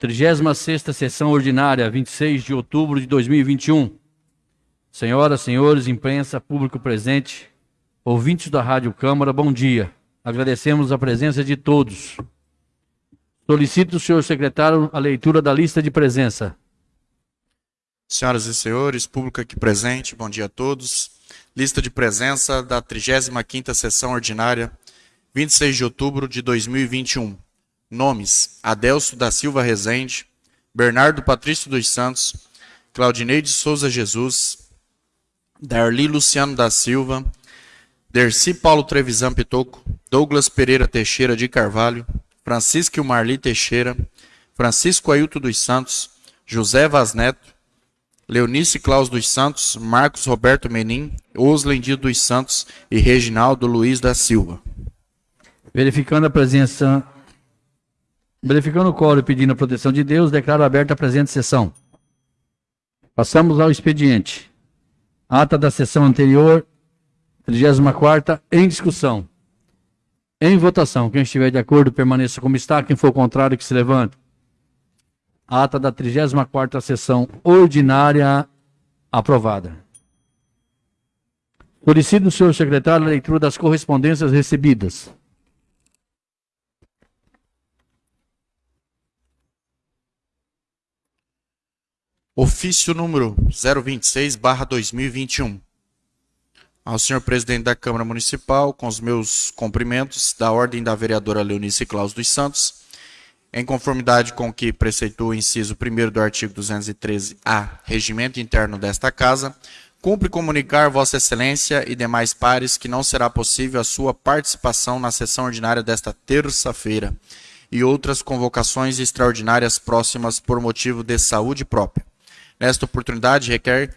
36ª Sessão Ordinária, 26 de outubro de 2021. Senhoras, senhores, imprensa, público presente, ouvintes da Rádio Câmara, bom dia. Agradecemos a presença de todos. Solicito o senhor secretário a leitura da lista de presença. Senhoras e senhores, público aqui presente, bom dia a todos. Lista de presença da 35ª Sessão Ordinária, 26 de outubro de 2021. Nomes: Adelso da Silva Rezende, Bernardo Patrício dos Santos, Claudineide Souza Jesus, Darli Luciano da Silva, Derci Paulo Trevisan Pitoco, Douglas Pereira Teixeira de Carvalho, Francisco Marli Teixeira, Francisco Ailton dos Santos, José Vaz Neto, Leonice Claus dos Santos, Marcos Roberto Menin, Oslendir dos Santos e Reginaldo Luiz da Silva. Verificando a presença Verificando o coro e pedindo a proteção de Deus, declaro aberta a presente sessão. Passamos ao expediente. Ata da sessão anterior, 34 em discussão. Em votação. Quem estiver de acordo, permaneça como está. Quem for contrário, que se levante. Ata da 34 sessão ordinária aprovada. Solicito do senhor secretário a leitura das correspondências recebidas. Ofício número 026/2021. Ao senhor presidente da Câmara Municipal, com os meus cumprimentos da ordem da vereadora Leonice Claus dos Santos, em conformidade com o que preceitou o inciso 1 do artigo 213-A, regimento interno desta Casa, cumpre comunicar Vossa Excelência e demais pares que não será possível a sua participação na sessão ordinária desta terça-feira e outras convocações extraordinárias próximas por motivo de saúde própria. Nesta oportunidade, requer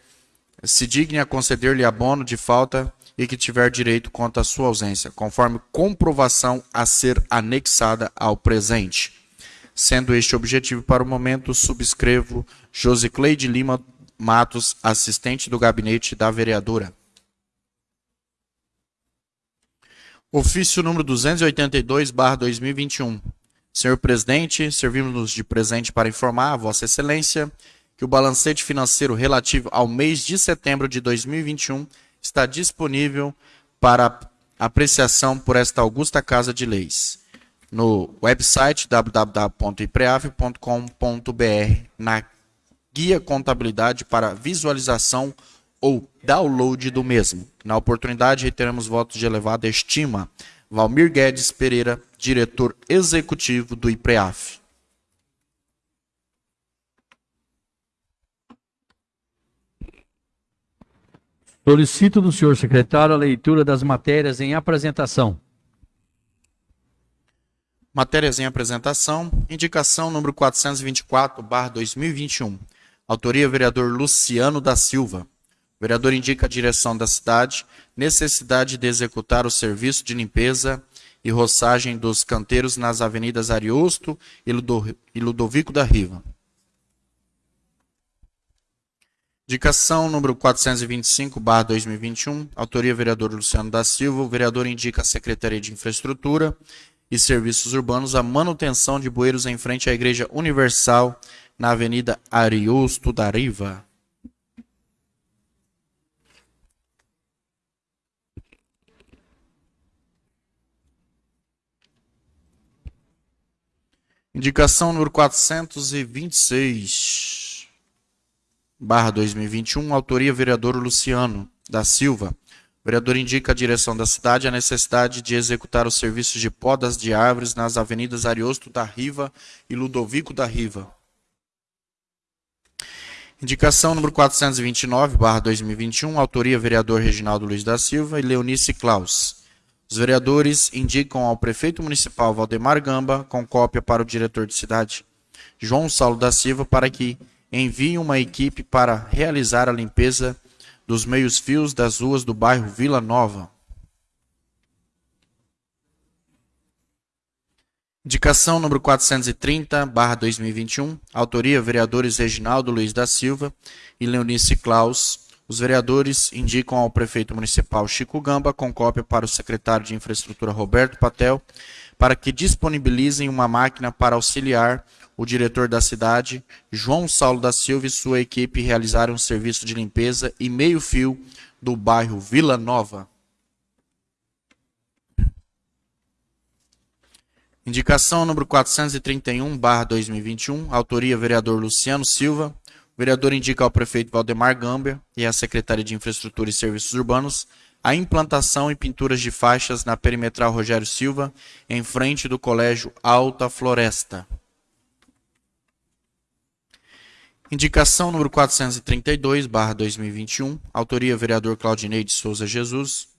se digne a conceder-lhe abono de falta e que tiver direito quanto à sua ausência, conforme comprovação a ser anexada ao presente. Sendo este objetivo para o momento, subscrevo Josicleide Lima Matos, assistente do gabinete da vereadora. Ofício número 282/2021. Senhor presidente, servimos-nos de presente para informar a Vossa Excelência que o balancete financeiro relativo ao mês de setembro de 2021 está disponível para apreciação por esta augusta Casa de Leis no website www.ipreave.com.br na guia contabilidade para visualização ou download do mesmo. Na oportunidade, reiteramos votos de elevada estima. Valmir Guedes Pereira, diretor executivo do IPREAF. Solicito do senhor secretário a leitura das matérias em apresentação. Matérias em apresentação. Indicação número 424, barra 2021. Autoria vereador Luciano da Silva. O vereador indica a direção da cidade, necessidade de executar o serviço de limpeza e roçagem dos canteiros nas avenidas Ariosto e Ludovico da Riva. Indicação número 425, barra 2021, autoria vereador Luciano da Silva. O vereador indica a Secretaria de Infraestrutura e Serviços Urbanos a manutenção de bueiros em frente à Igreja Universal, na Avenida Ariosto da Riva. Indicação número 426 barra 2021, autoria vereador Luciano da Silva. O vereador indica a direção da cidade a necessidade de executar os serviços de podas de árvores nas avenidas Ariosto da Riva e Ludovico da Riva. Indicação número 429, barra 2021, autoria vereador Reginaldo Luiz da Silva e Leonice Klaus. Os vereadores indicam ao prefeito municipal Valdemar Gamba, com cópia para o diretor de cidade João Saulo da Silva, para que envie uma equipe para realizar a limpeza dos meios-fios das ruas do bairro Vila Nova. Indicação número 430, barra 2021, autoria vereadores Reginaldo Luiz da Silva e Leonice Klaus. Os vereadores indicam ao prefeito municipal Chico Gamba, com cópia para o secretário de Infraestrutura Roberto Patel, para que disponibilizem uma máquina para auxiliar o diretor da cidade, João Saulo da Silva e sua equipe realizaram um serviço de limpeza e meio-fio do bairro Vila Nova. Indicação número 431, barra 2021, autoria vereador Luciano Silva. O vereador indica ao prefeito Valdemar Gambia e à Secretaria de Infraestrutura e Serviços Urbanos a implantação e pinturas de faixas na perimetral Rogério Silva, em frente do Colégio Alta Floresta. Indicação número 432, barra 2021, autoria vereador Claudinei de Souza Jesus.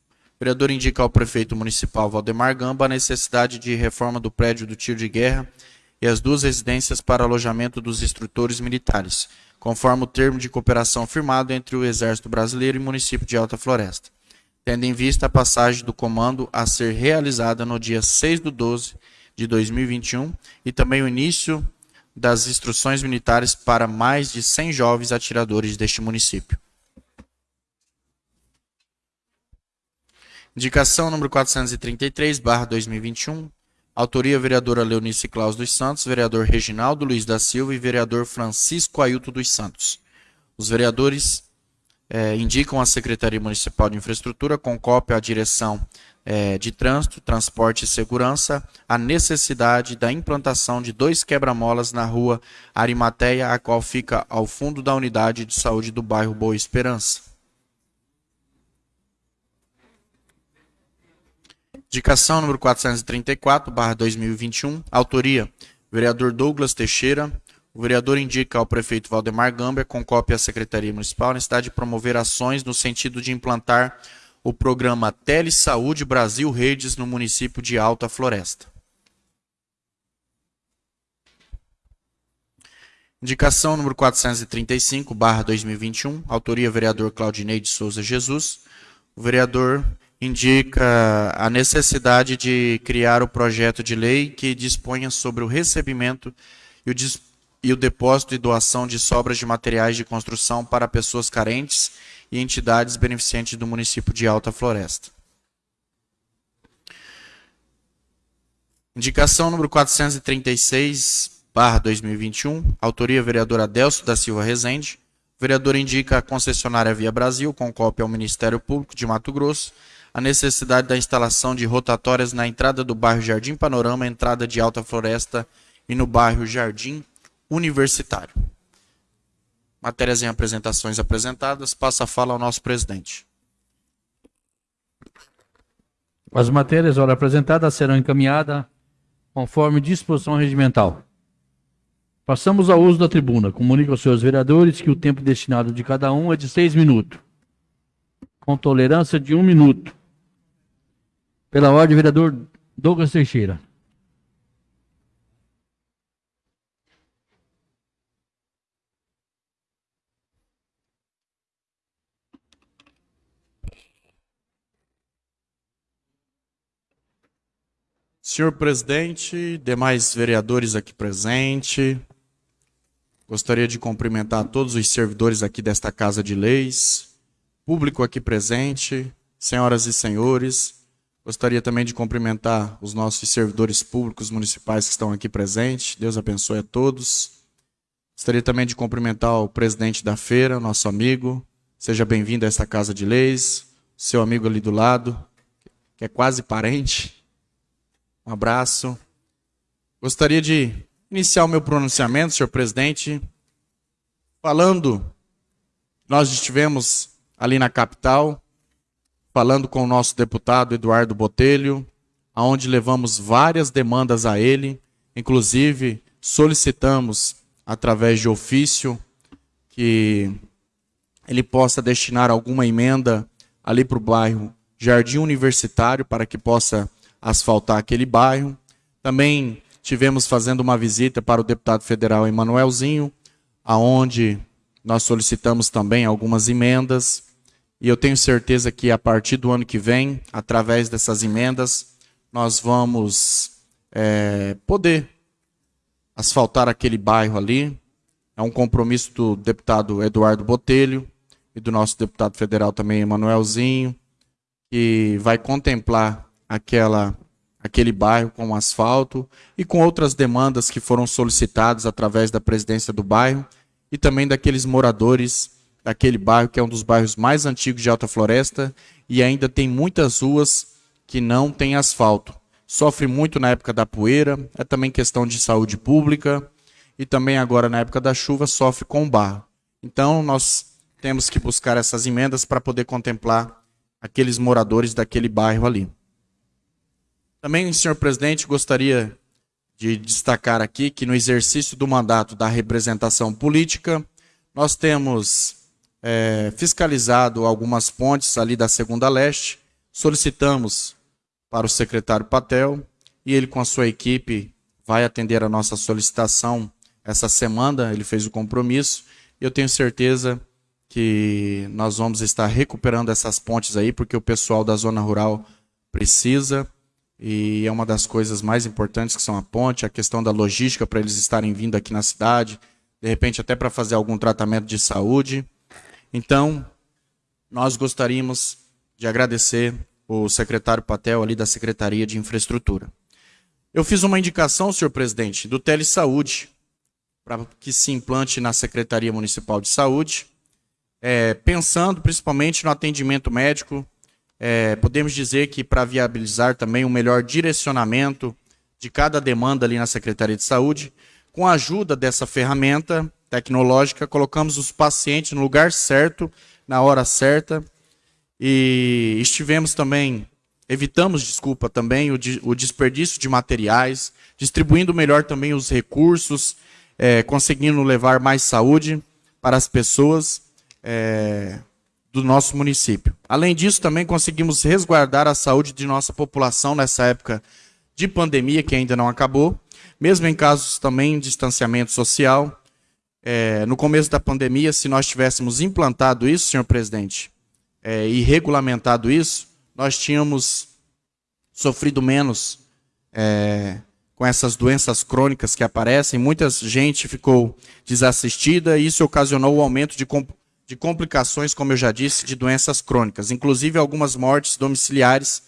Vereador indica ao prefeito municipal Valdemar Gamba a necessidade de reforma do prédio do tiro de guerra e as duas residências para alojamento dos instrutores militares, conforme o termo de cooperação firmado entre o Exército Brasileiro e o município de Alta Floresta, tendo em vista a passagem do comando a ser realizada no dia 6 de 12 de 2021 e também o início das instruções militares para mais de 100 jovens atiradores deste município. Indicação número 433, barra 2021. Autoria vereadora Leonice Claus dos Santos, vereador Reginaldo Luiz da Silva e vereador Francisco Ailton dos Santos. Os vereadores eh, indicam à Secretaria Municipal de Infraestrutura, com cópia à direção eh, de Trânsito, Transporte e Segurança, a necessidade da implantação de dois quebra-molas na rua Arimateia, a qual fica ao fundo da unidade de saúde do bairro Boa Esperança. Indicação número 434, barra 2021. Autoria, vereador Douglas Teixeira. O vereador indica ao prefeito Valdemar Gambia, com cópia à Secretaria Municipal, a necessidade de promover ações no sentido de implantar o programa Telesaúde Brasil Redes no município de Alta Floresta. Indicação número 435, barra 2021. Autoria, vereador Claudinei de Souza Jesus. O vereador indica a necessidade de criar o projeto de lei que disponha sobre o recebimento e o, e o depósito e doação de sobras de materiais de construção para pessoas carentes e entidades beneficentes do município de Alta Floresta. Indicação número 436, barra 2021, autoria vereador Adelso da Silva Rezende. O vereador indica a concessionária Via Brasil, com cópia ao Ministério Público de Mato Grosso, a necessidade da instalação de rotatórias na entrada do bairro Jardim Panorama, entrada de Alta Floresta e no bairro Jardim Universitário. Matérias em apresentações apresentadas. Passa a fala ao nosso presidente. As matérias, ora apresentadas, serão encaminhadas conforme disposição regimental. Passamos ao uso da tribuna. Comunico aos senhores vereadores que o tempo destinado de cada um é de seis minutos, com tolerância de um minuto pela ordem, vereador Douglas Teixeira. Senhor presidente, demais vereadores aqui presentes, gostaria de cumprimentar todos os servidores aqui desta Casa de Leis, público aqui presente, senhoras e senhores, Gostaria também de cumprimentar os nossos servidores públicos municipais que estão aqui presentes. Deus abençoe a todos. Gostaria também de cumprimentar o presidente da feira, nosso amigo. Seja bem-vindo a esta casa de leis. Seu amigo ali do lado, que é quase parente. Um abraço. Gostaria de iniciar o meu pronunciamento, senhor presidente, falando. Nós estivemos ali na capital falando com o nosso deputado Eduardo Botelho, aonde levamos várias demandas a ele, inclusive solicitamos através de ofício que ele possa destinar alguma emenda ali para o bairro Jardim Universitário para que possa asfaltar aquele bairro. Também tivemos fazendo uma visita para o deputado federal Emanuelzinho, aonde nós solicitamos também algumas emendas. E eu tenho certeza que a partir do ano que vem, através dessas emendas, nós vamos é, poder asfaltar aquele bairro ali. É um compromisso do deputado Eduardo Botelho e do nosso deputado federal também, Emanuelzinho, que vai contemplar aquela, aquele bairro com asfalto e com outras demandas que foram solicitadas através da presidência do bairro e também daqueles moradores daquele bairro que é um dos bairros mais antigos de Alta Floresta e ainda tem muitas ruas que não têm asfalto. Sofre muito na época da poeira, é também questão de saúde pública e também agora na época da chuva sofre com barro. Então nós temos que buscar essas emendas para poder contemplar aqueles moradores daquele bairro ali. Também, senhor presidente, gostaria de destacar aqui que no exercício do mandato da representação política, nós temos é, fiscalizado algumas pontes ali da Segunda Leste, solicitamos para o secretário Patel e ele com a sua equipe vai atender a nossa solicitação essa semana, ele fez o compromisso, eu tenho certeza que nós vamos estar recuperando essas pontes aí, porque o pessoal da zona rural precisa, e é uma das coisas mais importantes que são a ponte, a questão da logística para eles estarem vindo aqui na cidade, de repente até para fazer algum tratamento de saúde. Então, nós gostaríamos de agradecer o secretário Patel ali da Secretaria de Infraestrutura. Eu fiz uma indicação, senhor presidente, do Telesaúde, para que se implante na Secretaria Municipal de Saúde, é, pensando principalmente no atendimento médico é, podemos dizer que para viabilizar também um melhor direcionamento de cada demanda ali na Secretaria de Saúde, com a ajuda dessa ferramenta tecnológica, colocamos os pacientes no lugar certo, na hora certa, e estivemos também, evitamos, desculpa, também o, o desperdício de materiais, distribuindo melhor também os recursos, é, conseguindo levar mais saúde para as pessoas. É, do nosso município. Além disso, também conseguimos resguardar a saúde de nossa população nessa época de pandemia que ainda não acabou, mesmo em casos também de distanciamento social. É, no começo da pandemia, se nós tivéssemos implantado isso, senhor presidente, é, e regulamentado isso, nós tínhamos sofrido menos é, com essas doenças crônicas que aparecem. Muita gente ficou desassistida e isso ocasionou o aumento de de complicações, como eu já disse, de doenças crônicas, inclusive algumas mortes domiciliares.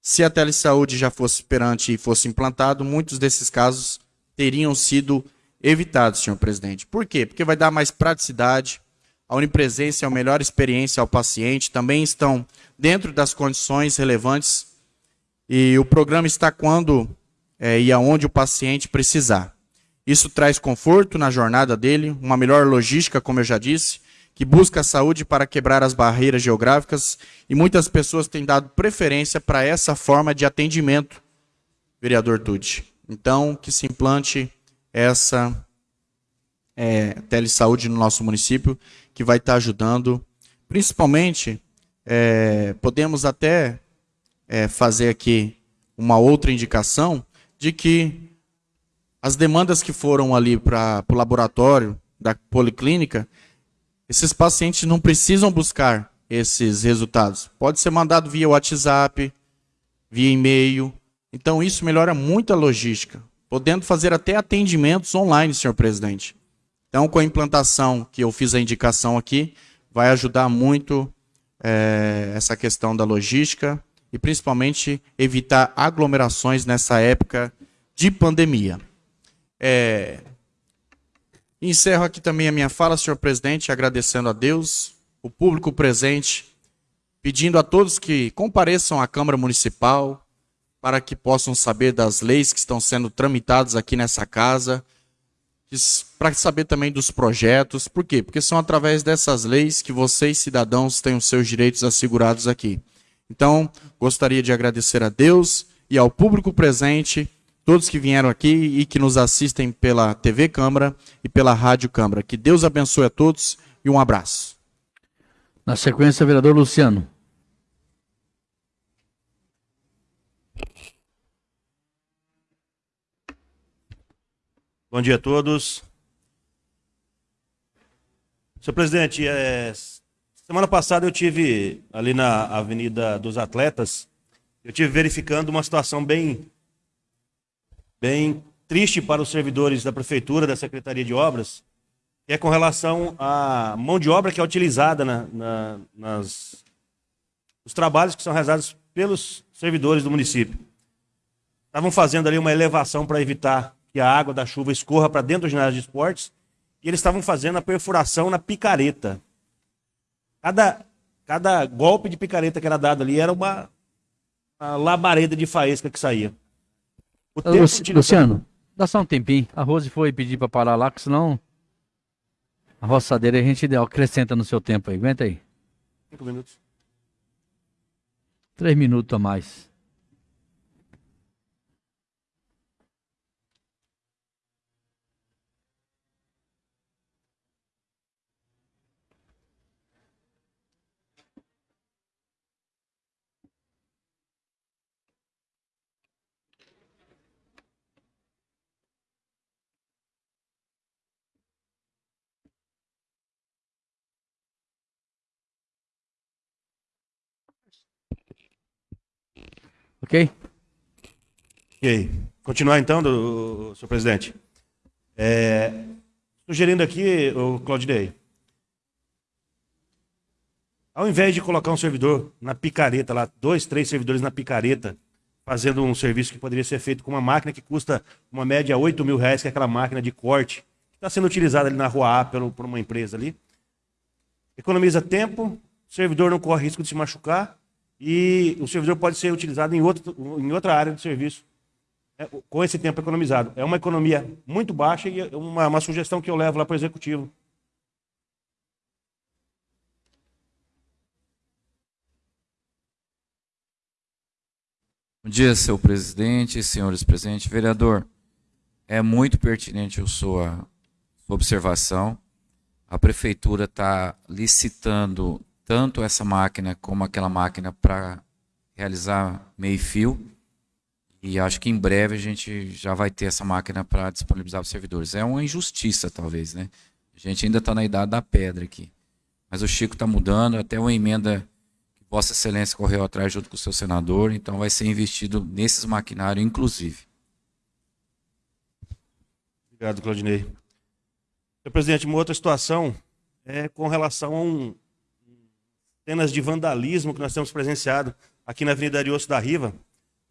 Se a telesaúde já fosse perante e fosse implantado, muitos desses casos teriam sido evitados, senhor presidente. Por quê? Porque vai dar mais praticidade, a onipresença é a melhor experiência ao paciente, também estão dentro das condições relevantes e o programa está quando é, e aonde o paciente precisar. Isso traz conforto na jornada dele, uma melhor logística, como eu já disse, que busca a saúde para quebrar as barreiras geográficas e muitas pessoas têm dado preferência para essa forma de atendimento, vereador Tucci. Então, que se implante essa é, telesaúde no nosso município, que vai estar ajudando, principalmente, é, podemos até é, fazer aqui uma outra indicação de que as demandas que foram ali para o laboratório da policlínica, esses pacientes não precisam buscar esses resultados. Pode ser mandado via WhatsApp, via e-mail. Então isso melhora muito a logística, podendo fazer até atendimentos online, senhor presidente. Então, com a implantação que eu fiz a indicação aqui, vai ajudar muito é, essa questão da logística e principalmente evitar aglomerações nessa época de pandemia. É, encerro aqui também a minha fala, senhor presidente, agradecendo a Deus, o público presente, pedindo a todos que compareçam à Câmara Municipal para que possam saber das leis que estão sendo tramitadas aqui nessa casa, para saber também dos projetos. Por quê? Porque são através dessas leis que vocês, cidadãos, têm os seus direitos assegurados aqui. Então, gostaria de agradecer a Deus e ao público presente todos que vieram aqui e que nos assistem pela TV Câmara e pela Rádio Câmara. Que Deus abençoe a todos e um abraço. Na sequência, vereador Luciano. Bom dia a todos. Senhor presidente, é... semana passada eu tive ali na Avenida dos Atletas, eu tive verificando uma situação bem bem triste para os servidores da Prefeitura, da Secretaria de Obras, que é com relação à mão de obra que é utilizada na, na, nas, nos trabalhos que são realizados pelos servidores do município. estavam fazendo ali uma elevação para evitar que a água da chuva escorra para dentro do ginásio de esportes, e eles estavam fazendo a perfuração na picareta. Cada, cada golpe de picareta que era dado ali era uma, uma labareda de faísca que saía. O Luciano, dá só um tempinho. A Rose foi pedir para parar lá, que senão a roçadeira a gente acrescenta no seu tempo aí. Aguenta aí. Cinco minutos. Três minutos a mais. Ok? Ok. Continuar então, do, senhor presidente. É, sugerindo aqui, o Claudinei, ao invés de colocar um servidor na picareta, lá, dois, três servidores na picareta, fazendo um serviço que poderia ser feito com uma máquina que custa uma média 8 mil reais, que é aquela máquina de corte, que está sendo utilizada ali na rua A pelo, por uma empresa ali. Economiza tempo, servidor não corre risco de se machucar e o servidor pode ser utilizado em, outro, em outra área do serviço é, com esse tempo economizado. É uma economia muito baixa e é uma, uma sugestão que eu levo lá para o executivo. Bom dia, senhor presidente, senhores presentes. Vereador, é muito pertinente a sua observação. A prefeitura está licitando tanto essa máquina como aquela máquina para realizar meio fio. E acho que em breve a gente já vai ter essa máquina para disponibilizar para os servidores. É uma injustiça, talvez, né? A gente ainda está na idade da pedra aqui. Mas o Chico está mudando, até uma emenda que Vossa Excelência correu atrás junto com o seu senador, então vai ser investido nesses maquinários, inclusive. Obrigado, Claudinei. Senhor presidente, uma outra situação é com relação a um, cenas de vandalismo que nós temos presenciado aqui na Avenida Ariosto da Riva.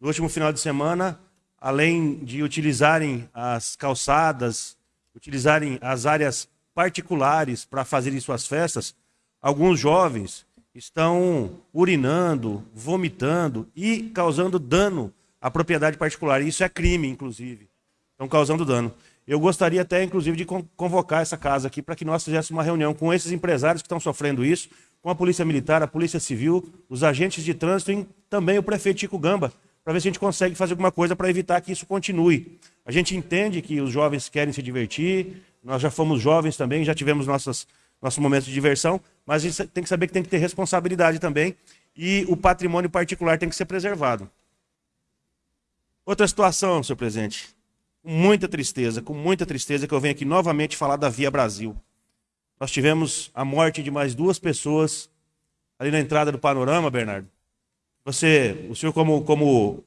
No último final de semana, além de utilizarem as calçadas, utilizarem as áreas particulares para fazerem suas festas, alguns jovens estão urinando, vomitando e causando dano à propriedade particular. Isso é crime, inclusive. Estão causando dano. Eu gostaria até, inclusive, de convocar essa casa aqui para que nós fizéssemos uma reunião com esses empresários que estão sofrendo isso, com a Polícia Militar, a Polícia Civil, os agentes de trânsito e também o prefeito Chico Gamba, para ver se a gente consegue fazer alguma coisa para evitar que isso continue. A gente entende que os jovens querem se divertir, nós já fomos jovens também, já tivemos nossas, nossos momentos de diversão, mas a gente tem que saber que tem que ter responsabilidade também e o patrimônio particular tem que ser preservado. Outra situação, senhor presidente, com muita tristeza, com muita tristeza que eu venho aqui novamente falar da Via Brasil. Nós tivemos a morte de mais duas pessoas ali na entrada do panorama, Bernardo. Você, o senhor como, como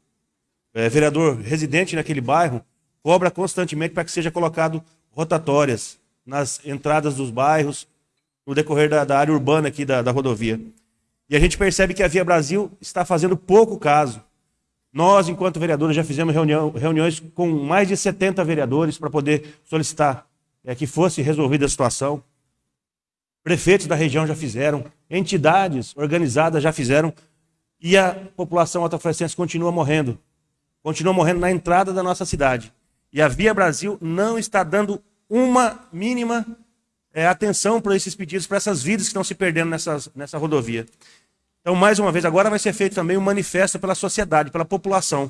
é, vereador residente naquele bairro, cobra constantemente para que seja colocado rotatórias nas entradas dos bairros, no decorrer da, da área urbana aqui da, da rodovia. E a gente percebe que a Via Brasil está fazendo pouco caso. Nós, enquanto vereadores, já fizemos reunião, reuniões com mais de 70 vereadores para poder solicitar é, que fosse resolvida a situação prefeitos da região já fizeram, entidades organizadas já fizeram, e a população altafrescense continua morrendo. Continua morrendo na entrada da nossa cidade. E a Via Brasil não está dando uma mínima é, atenção para esses pedidos, para essas vidas que estão se perdendo nessas, nessa rodovia. Então, mais uma vez, agora vai ser feito também um manifesto pela sociedade, pela população,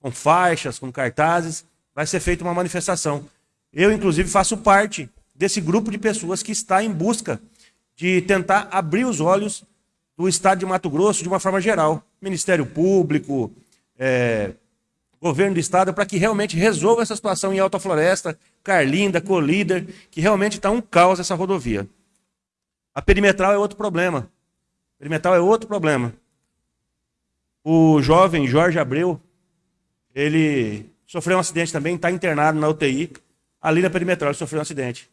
com faixas, com cartazes, vai ser feita uma manifestação. Eu, inclusive, faço parte desse grupo de pessoas que está em busca de tentar abrir os olhos do Estado de Mato Grosso de uma forma geral. Ministério Público, é, governo do Estado, para que realmente resolva essa situação em Alta Floresta, Carlinda, Colíder, que realmente está um caos essa rodovia. A perimetral é outro problema. A perimetral é outro problema. O jovem Jorge Abreu, ele sofreu um acidente também, está internado na UTI. Ali na perimetral ele sofreu um acidente.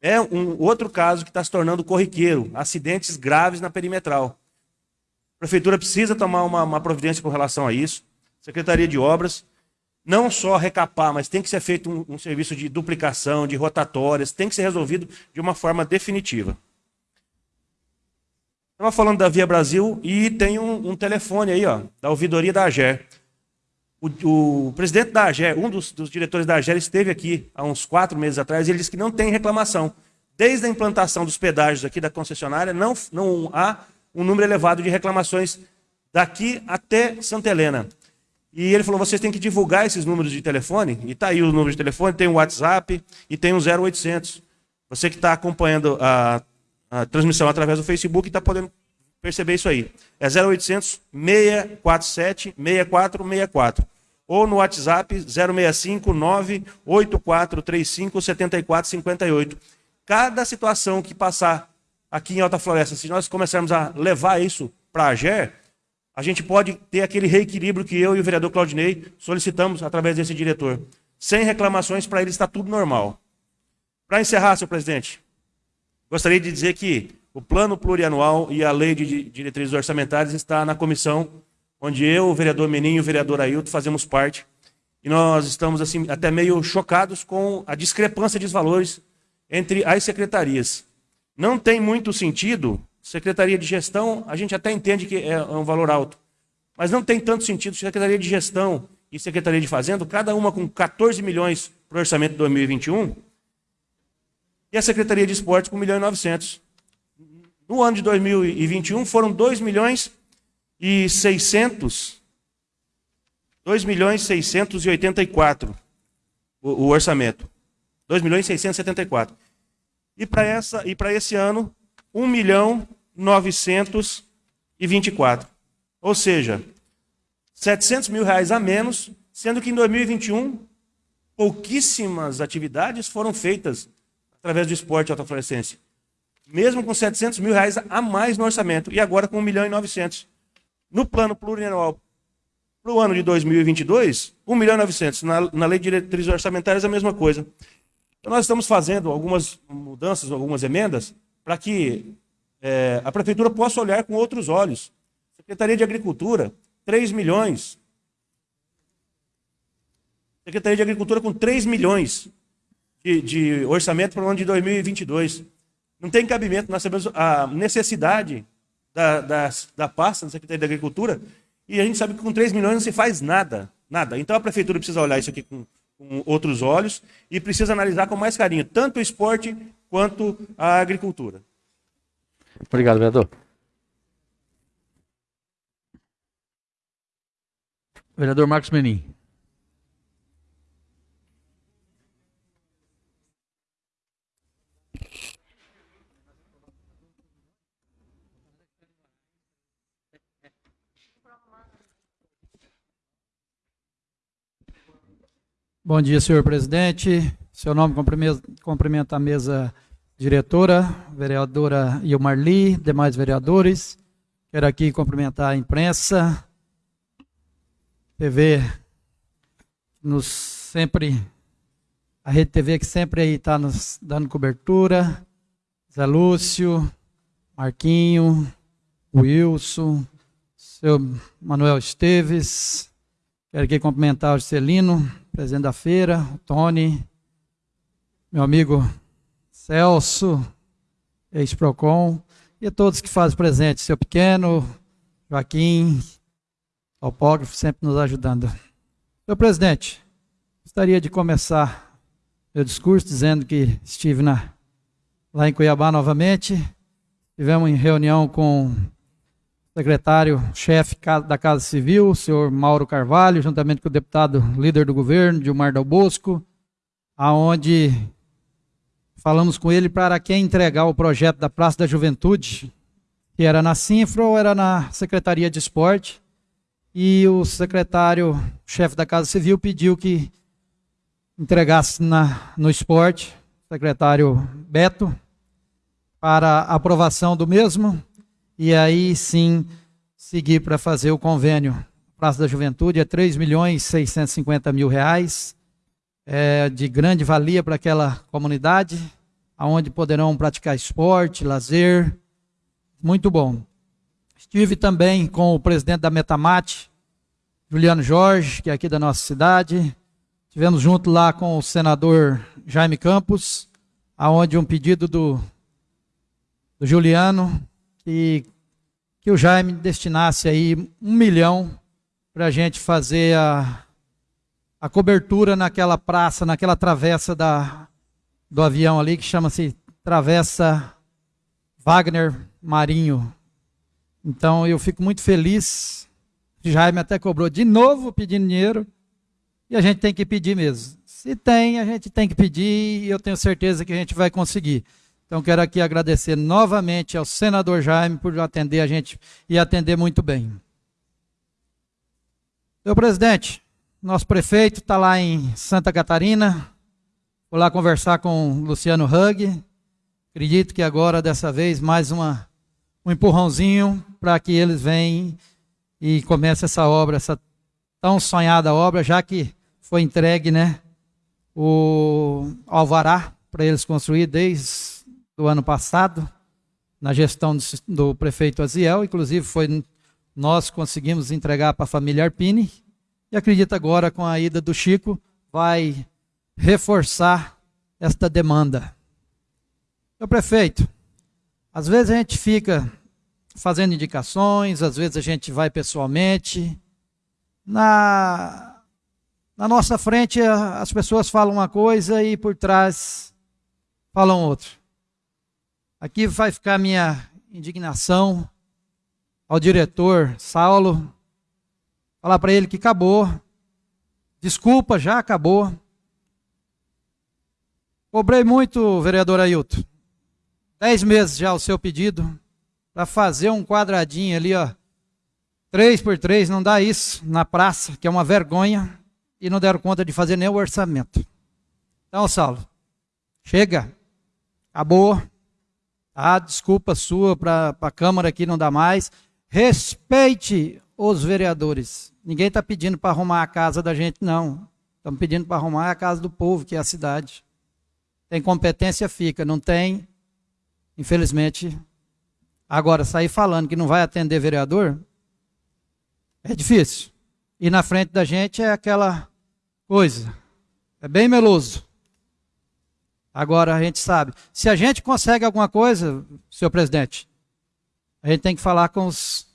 É um outro caso que está se tornando corriqueiro, acidentes graves na perimetral. A prefeitura precisa tomar uma, uma providência com relação a isso. Secretaria de Obras. não só recapar, mas tem que ser feito um, um serviço de duplicação, de rotatórias, tem que ser resolvido de uma forma definitiva. Estava falando da Via Brasil e tem um, um, telefone aí, ó, da ouvidoria da AGER. O, o presidente da AGER, um dos, dos, diretores da AGER, esteve aqui há uns quatro meses atrás e ele disse que não tem reclamação. Desde a implantação dos pedágios aqui da concessionária, não, não há um número elevado de reclamações daqui até Santa Helena. E ele falou: vocês têm que divulgar esses números de telefone. E está aí o número de telefone, tem o WhatsApp e tem o 0800. Você que está acompanhando a, a, transmissão através do Facebook está podendo perceber isso aí. É 0800 647 6464. Ou no WhatsApp 065 98435 7458. Cada situação que passar aqui em Alta Floresta, se nós começarmos a levar isso para a AGER, a gente pode ter aquele reequilíbrio que eu e o vereador Claudinei solicitamos através desse diretor. Sem reclamações, para ele está tudo normal. Para encerrar, senhor presidente, gostaria de dizer que o plano plurianual e a lei de diretrizes orçamentárias está na comissão, onde eu, o vereador Meninho e o vereador Ailton fazemos parte. E nós estamos assim até meio chocados com a discrepância de valores entre as secretarias. Não tem muito sentido Secretaria de Gestão, a gente até entende que é um valor alto, mas não tem tanto sentido. Secretaria de Gestão e Secretaria de Fazenda, cada uma com 14 milhões para o orçamento de 2021, e a Secretaria de Esportes com 1 milhão e 900. No ano de 2021 foram 2 milhões e 600, 2 milhões e 684 o, o orçamento. 2 milhões e 674. E para essa e para esse ano 1 milhão 924. Ou seja, 700 mil reais a menos, sendo que em 2021 pouquíssimas atividades foram feitas através do esporte autofluorescência. Mesmo com 700 mil reais a mais no orçamento, e agora com 1 milhão e 900. No plano plurianual para o ano de 2022, 1 milhão e 900. Na, na lei de diretrizes orçamentárias, a mesma coisa. Então, nós estamos fazendo algumas mudanças, algumas emendas, para que é, a prefeitura possa olhar com outros olhos. Secretaria de Agricultura, 3 milhões. Secretaria de Agricultura com 3 milhões de, de orçamento para o ano de 2022. Não tem cabimento, nós sabemos a necessidade da, da, da pasta da Secretaria de Agricultura e a gente sabe que com 3 milhões não se faz nada. Nada. Então a prefeitura precisa olhar isso aqui com, com outros olhos e precisa analisar com mais carinho tanto o esporte quanto a agricultura. Obrigado, vereador. Vereador Marcos Menin. Bom dia, senhor presidente. Seu nome cumprimenta a mesa diretora, vereadora Ilmarli, demais vereadores. Quero aqui cumprimentar a imprensa, TV, nos sempre, a Rede TV que sempre aí está nos dando cobertura, Zé Lúcio, Marquinho, Wilson, seu Manuel Esteves, quero aqui cumprimentar o Celino, presidente da feira, Tony, meu amigo Celso, ex-PROCON, e a todos que fazem presente, seu pequeno, Joaquim, topógrafo, sempre nos ajudando. Senhor presidente, gostaria de começar meu discurso dizendo que estive na, lá em Cuiabá novamente, tivemos em reunião com secretário-chefe da Casa Civil, o senhor Mauro Carvalho, juntamente com o deputado líder do governo, Dilmar Del Bosco, aonde Falamos com ele para quem entregar o projeto da Praça da Juventude, que era na Sinfra ou era na Secretaria de Esporte. E o secretário, chefe da Casa Civil, pediu que entregasse na, no esporte, secretário Beto, para aprovação do mesmo, e aí sim seguir para fazer o convênio. Praça da Juventude é 3 milhões 650 mil reais, é, de grande valia para aquela comunidade, aonde poderão praticar esporte, lazer. Muito bom. Estive também com o presidente da Metamate, Juliano Jorge, que é aqui da nossa cidade. Tivemos junto lá com o senador Jaime Campos, aonde um pedido do, do Juliano que, que o Jaime destinasse aí um milhão para a gente fazer a, a cobertura naquela praça, naquela travessa da, do avião ali, que chama-se Travessa Wagner Marinho. Então eu fico muito feliz. Jaime até cobrou de novo pedindo dinheiro. E a gente tem que pedir mesmo. Se tem, a gente tem que pedir e eu tenho certeza que a gente vai conseguir. Então quero aqui agradecer novamente ao senador Jaime por atender a gente e atender muito bem. Meu presidente, nosso prefeito está lá em Santa Catarina. Vou lá conversar com o Luciano Hug. Acredito que agora, dessa vez, mais uma, um empurrãozinho para que eles venham e comecem essa obra, essa tão sonhada obra, já que foi entregue né, o alvará para eles construir desde o ano passado, na gestão do, do prefeito Aziel. Inclusive, foi nós conseguimos entregar para a família Arpini. E acredito agora, com a ida do Chico, vai reforçar esta demanda. Meu prefeito, às vezes a gente fica fazendo indicações, às vezes a gente vai pessoalmente. Na, na nossa frente as pessoas falam uma coisa e por trás falam outra. Aqui vai ficar minha indignação ao diretor Saulo falar para ele que acabou. Desculpa, já acabou. Cobrei muito, vereador Ailton. Dez meses já o seu pedido para fazer um quadradinho ali, ó. Três por três, não dá isso na praça, que é uma vergonha, e não deram conta de fazer nem o orçamento. Então, Saulo, chega, acabou. Ah, desculpa sua para a Câmara aqui não dá mais. Respeite os vereadores. Ninguém está pedindo para arrumar a casa da gente, não. Estamos pedindo para arrumar a casa do povo, que é a cidade. Tem competência, fica. Não tem, infelizmente. Agora, sair falando que não vai atender vereador é difícil. E na frente da gente é aquela coisa. É bem meloso. Agora a gente sabe. Se a gente consegue alguma coisa, senhor presidente, a gente tem que falar com os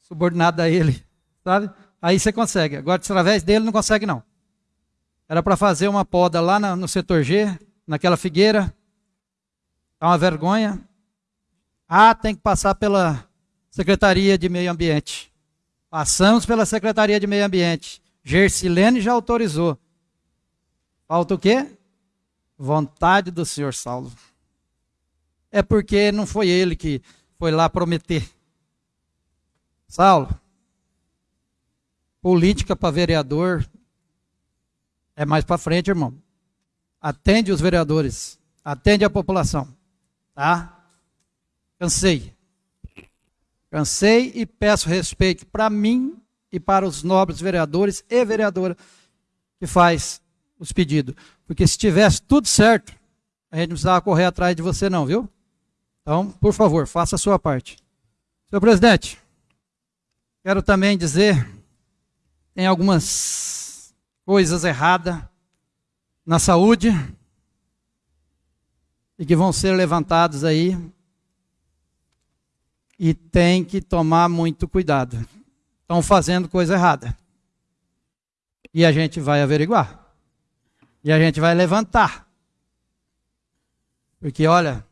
subordinado a ele, sabe? Aí você consegue. Agora, através dele, não consegue, não. Era para fazer uma poda lá no setor G, naquela figueira. É uma vergonha. Ah, tem que passar pela Secretaria de Meio Ambiente. Passamos pela Secretaria de Meio Ambiente. Gersilene já autorizou. Falta o quê? Vontade do senhor Saulo. É porque não foi ele que foi lá prometer. Saulo, política para vereador é mais para frente, irmão. Atende os vereadores, atende a população, tá? Cansei. Cansei e peço respeito para mim e para os nobres vereadores e vereadora que faz os pedidos. Porque se tivesse tudo certo, a gente não precisava correr atrás de você não, viu? Então, por favor, faça a sua parte. Senhor presidente, Quero também dizer, tem algumas coisas erradas na saúde e que vão ser levantadas aí e tem que tomar muito cuidado. Estão fazendo coisa errada. E a gente vai averiguar. E a gente vai levantar. Porque olha,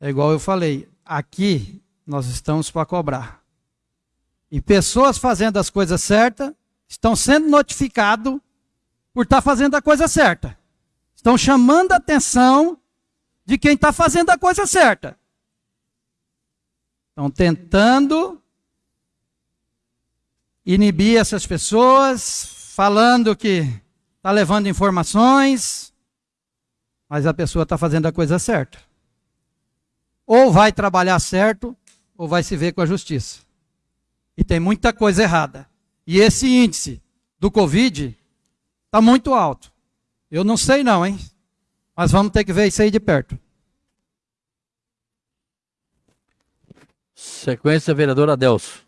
é igual eu falei, aqui nós estamos para cobrar. E pessoas fazendo as coisas certas estão sendo notificados por estar tá fazendo a coisa certa. Estão chamando a atenção de quem está fazendo a coisa certa. Estão tentando inibir essas pessoas, falando que está levando informações, mas a pessoa está fazendo a coisa certa. Ou vai trabalhar certo, ou vai se ver com a justiça. E tem muita coisa errada. E esse índice do Covid está muito alto. Eu não sei não, hein? Mas vamos ter que ver isso aí de perto. Sequência, vereador Adelso.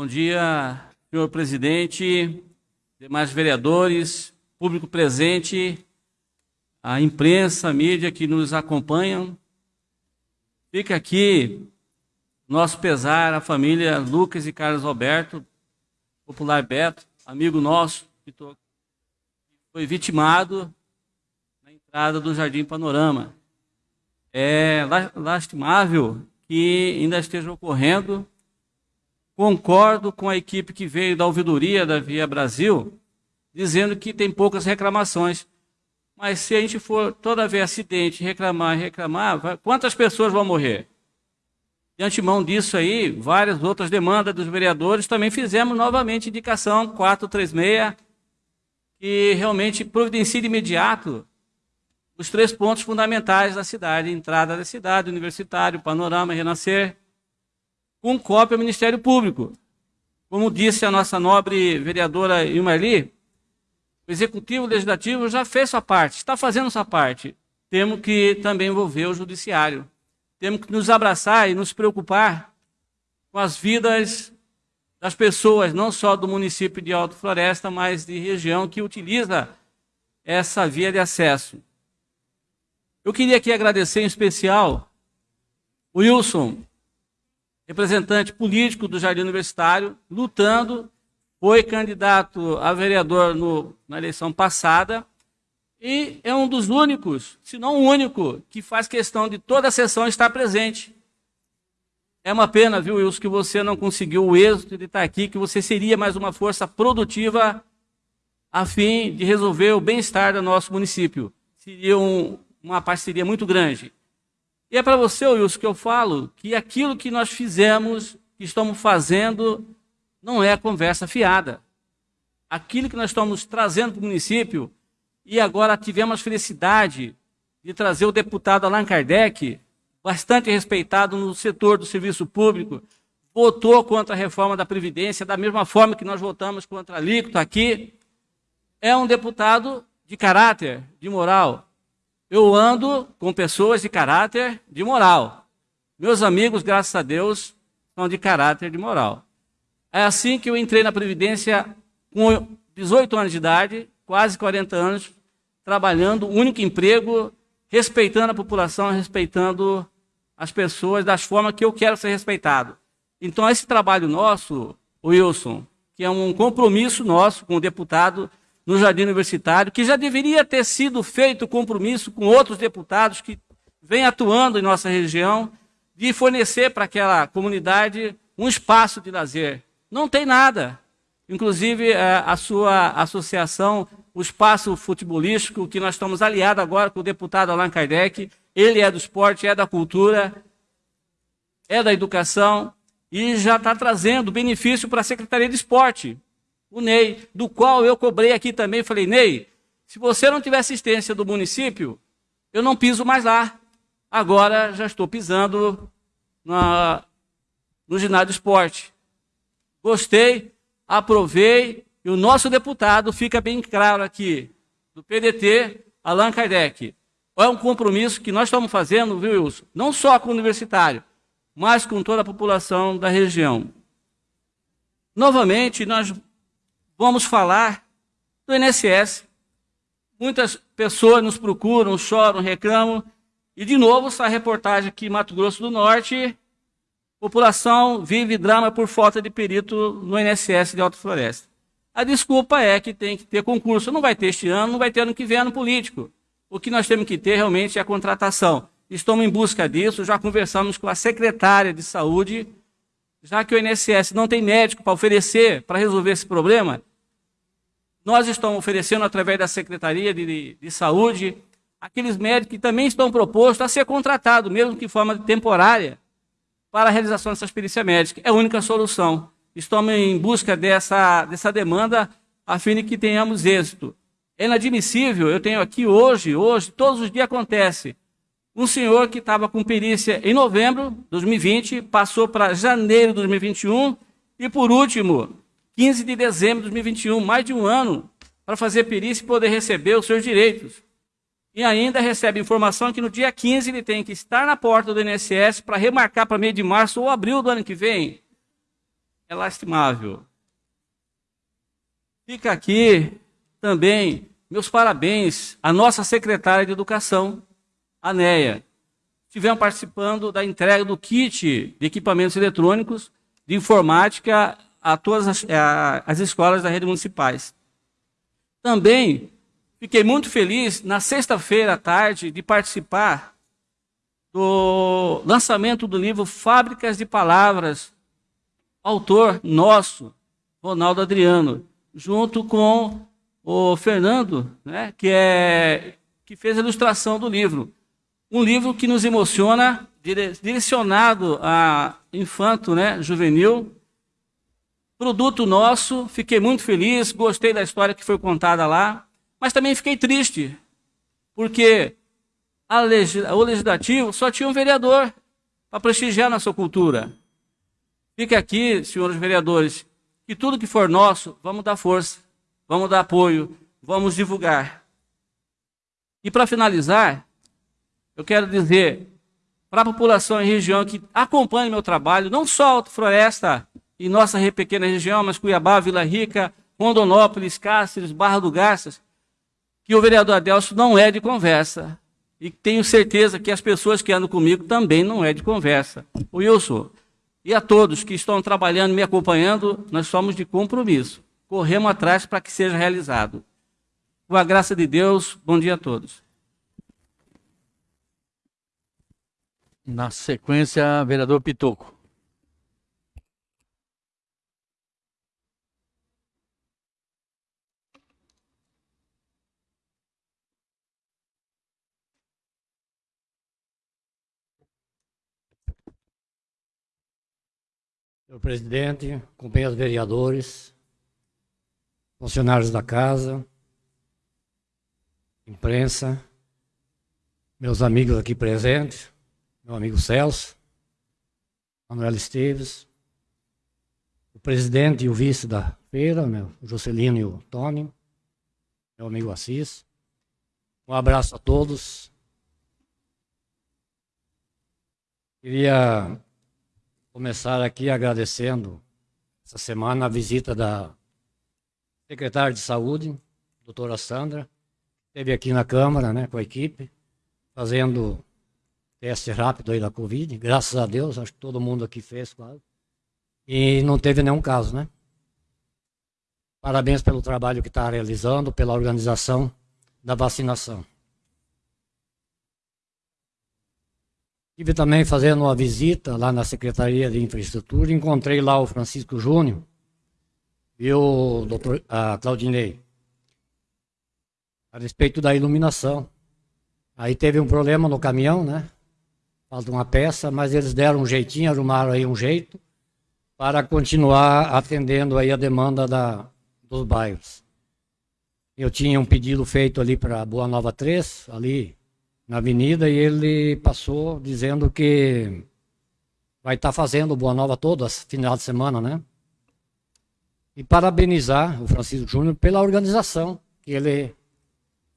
Bom dia, senhor presidente, demais vereadores, público presente, a imprensa, a mídia que nos acompanham. Fica aqui nosso pesar à família Lucas e Carlos Alberto, popular Beto, amigo nosso, que foi vitimado na entrada do Jardim Panorama. É lastimável que ainda esteja ocorrendo. Concordo com a equipe que veio da ouvidoria da Via Brasil, dizendo que tem poucas reclamações. Mas se a gente for toda vez acidente, reclamar, reclamar, vai, quantas pessoas vão morrer? De antemão disso aí, várias outras demandas dos vereadores, também fizemos novamente indicação 436, que realmente providencia de imediato os três pontos fundamentais da cidade, entrada da cidade, universitário, panorama, renascer, com cópia ao Ministério Público. Como disse a nossa nobre vereadora Ilmarli, o Executivo Legislativo já fez sua parte, está fazendo sua parte. Temos que também envolver o Judiciário. Temos que nos abraçar e nos preocupar com as vidas das pessoas, não só do município de Alto Floresta, mas de região que utiliza essa via de acesso. Eu queria aqui agradecer em especial o Wilson, representante político do Jardim Universitário, lutando foi candidato a vereador no, na eleição passada e é um dos únicos, se não o único, que faz questão de toda a sessão estar presente. É uma pena, viu, Wilson, que você não conseguiu o êxito de estar aqui, que você seria mais uma força produtiva a fim de resolver o bem-estar do nosso município. Seria um, uma parceria muito grande. E é para você, Wilson, que eu falo que aquilo que nós fizemos, que estamos fazendo, não é conversa fiada. Aquilo que nós estamos trazendo para o município, e agora tivemos a felicidade de trazer o deputado Allan Kardec, bastante respeitado no setor do serviço público, votou contra a reforma da Previdência, da mesma forma que nós votamos contra a alíquota aqui. É um deputado de caráter, de moral. Eu ando com pessoas de caráter, de moral. Meus amigos, graças a Deus, são de caráter, de moral. É assim que eu entrei na Previdência com 18 anos de idade, quase 40 anos, trabalhando, único emprego, respeitando a população, respeitando as pessoas das formas que eu quero ser respeitado. Então, esse trabalho nosso, Wilson, que é um compromisso nosso com o deputado no Jardim Universitário, que já deveria ter sido feito compromisso com outros deputados que vêm atuando em nossa região, de fornecer para aquela comunidade um espaço de lazer, não tem nada. Inclusive, é, a sua associação, o espaço futebolístico, que nós estamos aliados agora com o deputado Allan Kardec, ele é do esporte, é da cultura, é da educação, e já está trazendo benefício para a Secretaria de Esporte, o Ney, do qual eu cobrei aqui também, falei, Ney, se você não tiver assistência do município, eu não piso mais lá. Agora já estou pisando na, no ginásio esporte gostei, aprovei, e o nosso deputado fica bem claro aqui, do PDT, Allan Kardec. É um compromisso que nós estamos fazendo, viu, Wilson? Não só com o universitário, mas com toda a população da região. Novamente, nós vamos falar do INSS. Muitas pessoas nos procuram, choram, reclamam. E, de novo, essa reportagem aqui em Mato Grosso do Norte, População vive drama por falta de perito no INSS de Alta Floresta. A desculpa é que tem que ter concurso. Não vai ter este ano, não vai ter ano que vem ano político. O que nós temos que ter realmente é a contratação. Estamos em busca disso, já conversamos com a secretária de saúde, já que o INSS não tem médico para oferecer, para resolver esse problema, nós estamos oferecendo, através da Secretaria de, de Saúde, aqueles médicos que também estão propostos a ser contratados, mesmo que de forma temporária, para a realização dessas perícias médicas. É a única solução. Estamos em busca dessa, dessa demanda a fim de que tenhamos êxito. É inadmissível, eu tenho aqui hoje, hoje, todos os dias acontece. Um senhor que estava com perícia em novembro de 2020, passou para janeiro de 2021 e, por último, 15 de dezembro de 2021, mais de um ano, para fazer perícia e poder receber os seus direitos e ainda recebe informação que no dia 15 ele tem que estar na porta do INSS para remarcar para meio de março ou abril do ano que vem. é lastimável. Fica aqui também meus parabéns à nossa secretária de Educação, a Neia. Estivemos participando da entrega do kit de equipamentos eletrônicos de informática a todas as, a, as escolas da rede municipais. Também fiquei muito feliz na sexta-feira à tarde de participar do lançamento do livro Fábricas de Palavras, autor nosso, Ronaldo Adriano, junto com o Fernando, né, que, é, que fez a ilustração do livro. Um livro que nos emociona, direcionado a infanto, né, juvenil. Produto nosso, fiquei muito feliz, gostei da história que foi contada lá, mas também fiquei triste, porque o legislativo só tinha um vereador para prestigiar nossa cultura. Fica aqui, senhores vereadores, que tudo que for nosso, vamos dar força, vamos dar apoio, vamos divulgar. E para finalizar, eu quero dizer para a população e região que acompanha meu trabalho, não só Alto Floresta e nossa pequena região, mas Cuiabá, Vila Rica, Rondonópolis, Cáceres, Barra do Garças, que o vereador Adelso não é de conversa. E tenho certeza que as pessoas que andam comigo também não é de conversa. O Wilson, e a todos que estão trabalhando, me acompanhando, nós somos de compromisso. Corremos atrás para que seja realizado. Com a graça de Deus, bom dia a todos. Na sequência, vereador Pitoco. Senhor presidente, companheiros vereadores, funcionários da casa, imprensa, meus amigos aqui presentes, meu amigo Celso, Manuel Esteves, o presidente e o vice da feira, meu, o Juscelino e o Tony, meu amigo Assis. Um abraço a todos. Queria começar aqui agradecendo essa semana a visita da secretária de Saúde, doutora Sandra, esteve aqui na Câmara né, com a equipe, fazendo teste rápido aí da Covid, graças a Deus, acho que todo mundo aqui fez quase, e não teve nenhum caso, né? Parabéns pelo trabalho que está realizando, pela organização da vacinação. Estive também fazendo uma visita lá na Secretaria de Infraestrutura, encontrei lá o Francisco Júnior e o doutor a Claudinei a respeito da iluminação. Aí teve um problema no caminhão, né? Falta uma peça, mas eles deram um jeitinho, arrumaram aí um jeito para continuar atendendo aí a demanda da, dos bairros. Eu tinha um pedido feito ali para Boa Nova 3, ali na avenida e ele passou dizendo que vai estar tá fazendo Boa Nova todo final de semana, né? E parabenizar o Francisco Júnior pela organização que ele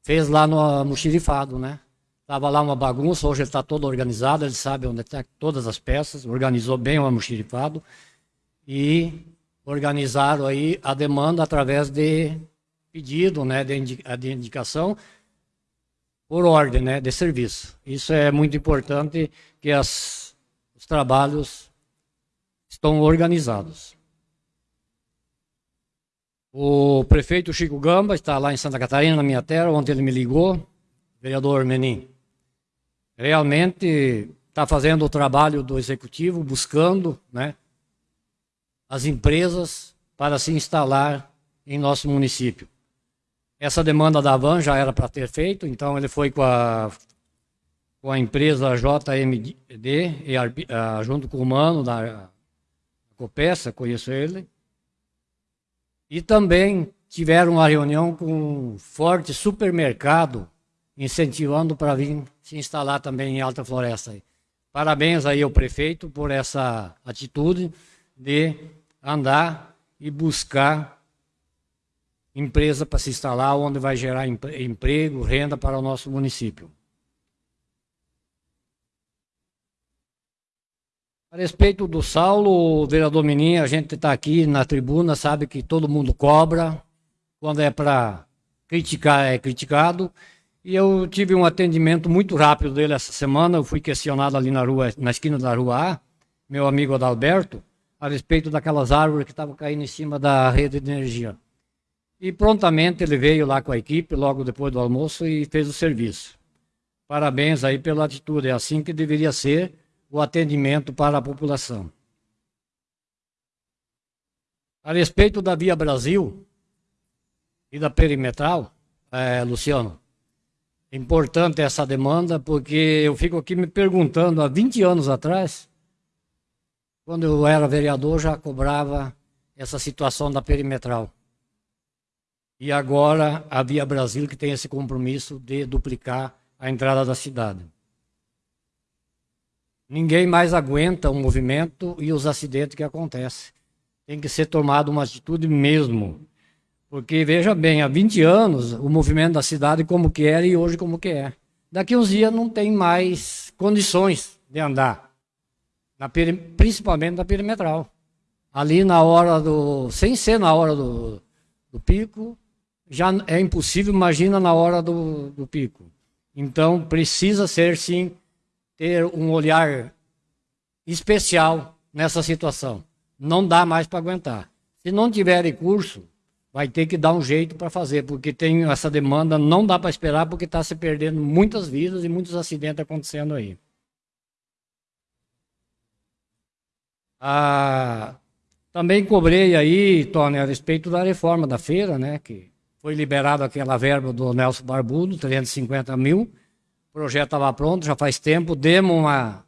fez lá no Muxirifado, né? Tava lá uma bagunça, hoje ele está todo organizado, ele sabe onde estão tá todas as peças, organizou bem o Muxirifado e organizaram aí a demanda através de pedido, né, de, indicação por ordem né, de serviço. Isso é muito importante que as, os trabalhos estão organizados. O prefeito Chico Gamba está lá em Santa Catarina, na minha terra, ontem ele me ligou, vereador Menin. Realmente está fazendo o trabalho do executivo, buscando né, as empresas para se instalar em nosso município. Essa demanda da Van já era para ter feito, então ele foi com a, com a empresa JMD, junto com o Mano da Copeça, conheço ele. E também tiveram uma reunião com um forte supermercado, incentivando para vir se instalar também em Alta Floresta. Parabéns aí ao prefeito por essa atitude de andar e buscar empresa para se instalar, onde vai gerar emprego, renda para o nosso município. A respeito do Saulo, vereador Meninha, a gente está aqui na tribuna, sabe que todo mundo cobra. Quando é para criticar, é criticado. E eu tive um atendimento muito rápido dele essa semana. Eu fui questionado ali na rua, na esquina da rua A, meu amigo Adalberto, a respeito daquelas árvores que estavam caindo em cima da rede de energia. E prontamente ele veio lá com a equipe, logo depois do almoço, e fez o serviço. Parabéns aí pela atitude. É assim que deveria ser o atendimento para a população. A respeito da Via Brasil e da perimetral, é, Luciano, importante essa demanda, porque eu fico aqui me perguntando, há 20 anos atrás, quando eu era vereador, já cobrava essa situação da perimetral. E agora a Via Brasil que tem esse compromisso de duplicar a entrada da cidade. Ninguém mais aguenta o movimento e os acidentes que acontecem. Tem que ser tomada uma atitude mesmo. Porque, veja bem, há 20 anos o movimento da cidade como que era e hoje como que é. Daqui uns dias não tem mais condições de andar. Na, principalmente na perimetral. Ali na hora do. Sem ser na hora do, do pico, já é impossível, imagina na hora do, do pico. Então precisa ser sim ter um olhar especial nessa situação. Não dá mais para aguentar. Se não tiver recurso, vai ter que dar um jeito para fazer, porque tem essa demanda, não dá para esperar, porque está se perdendo muitas vidas e muitos acidentes acontecendo aí. Ah, também cobrei aí, Tony, a respeito da reforma da feira, né, que foi liberado aquela verba do Nelson Barbudo, 350 mil, o projeto estava pronto, já faz tempo, demos uma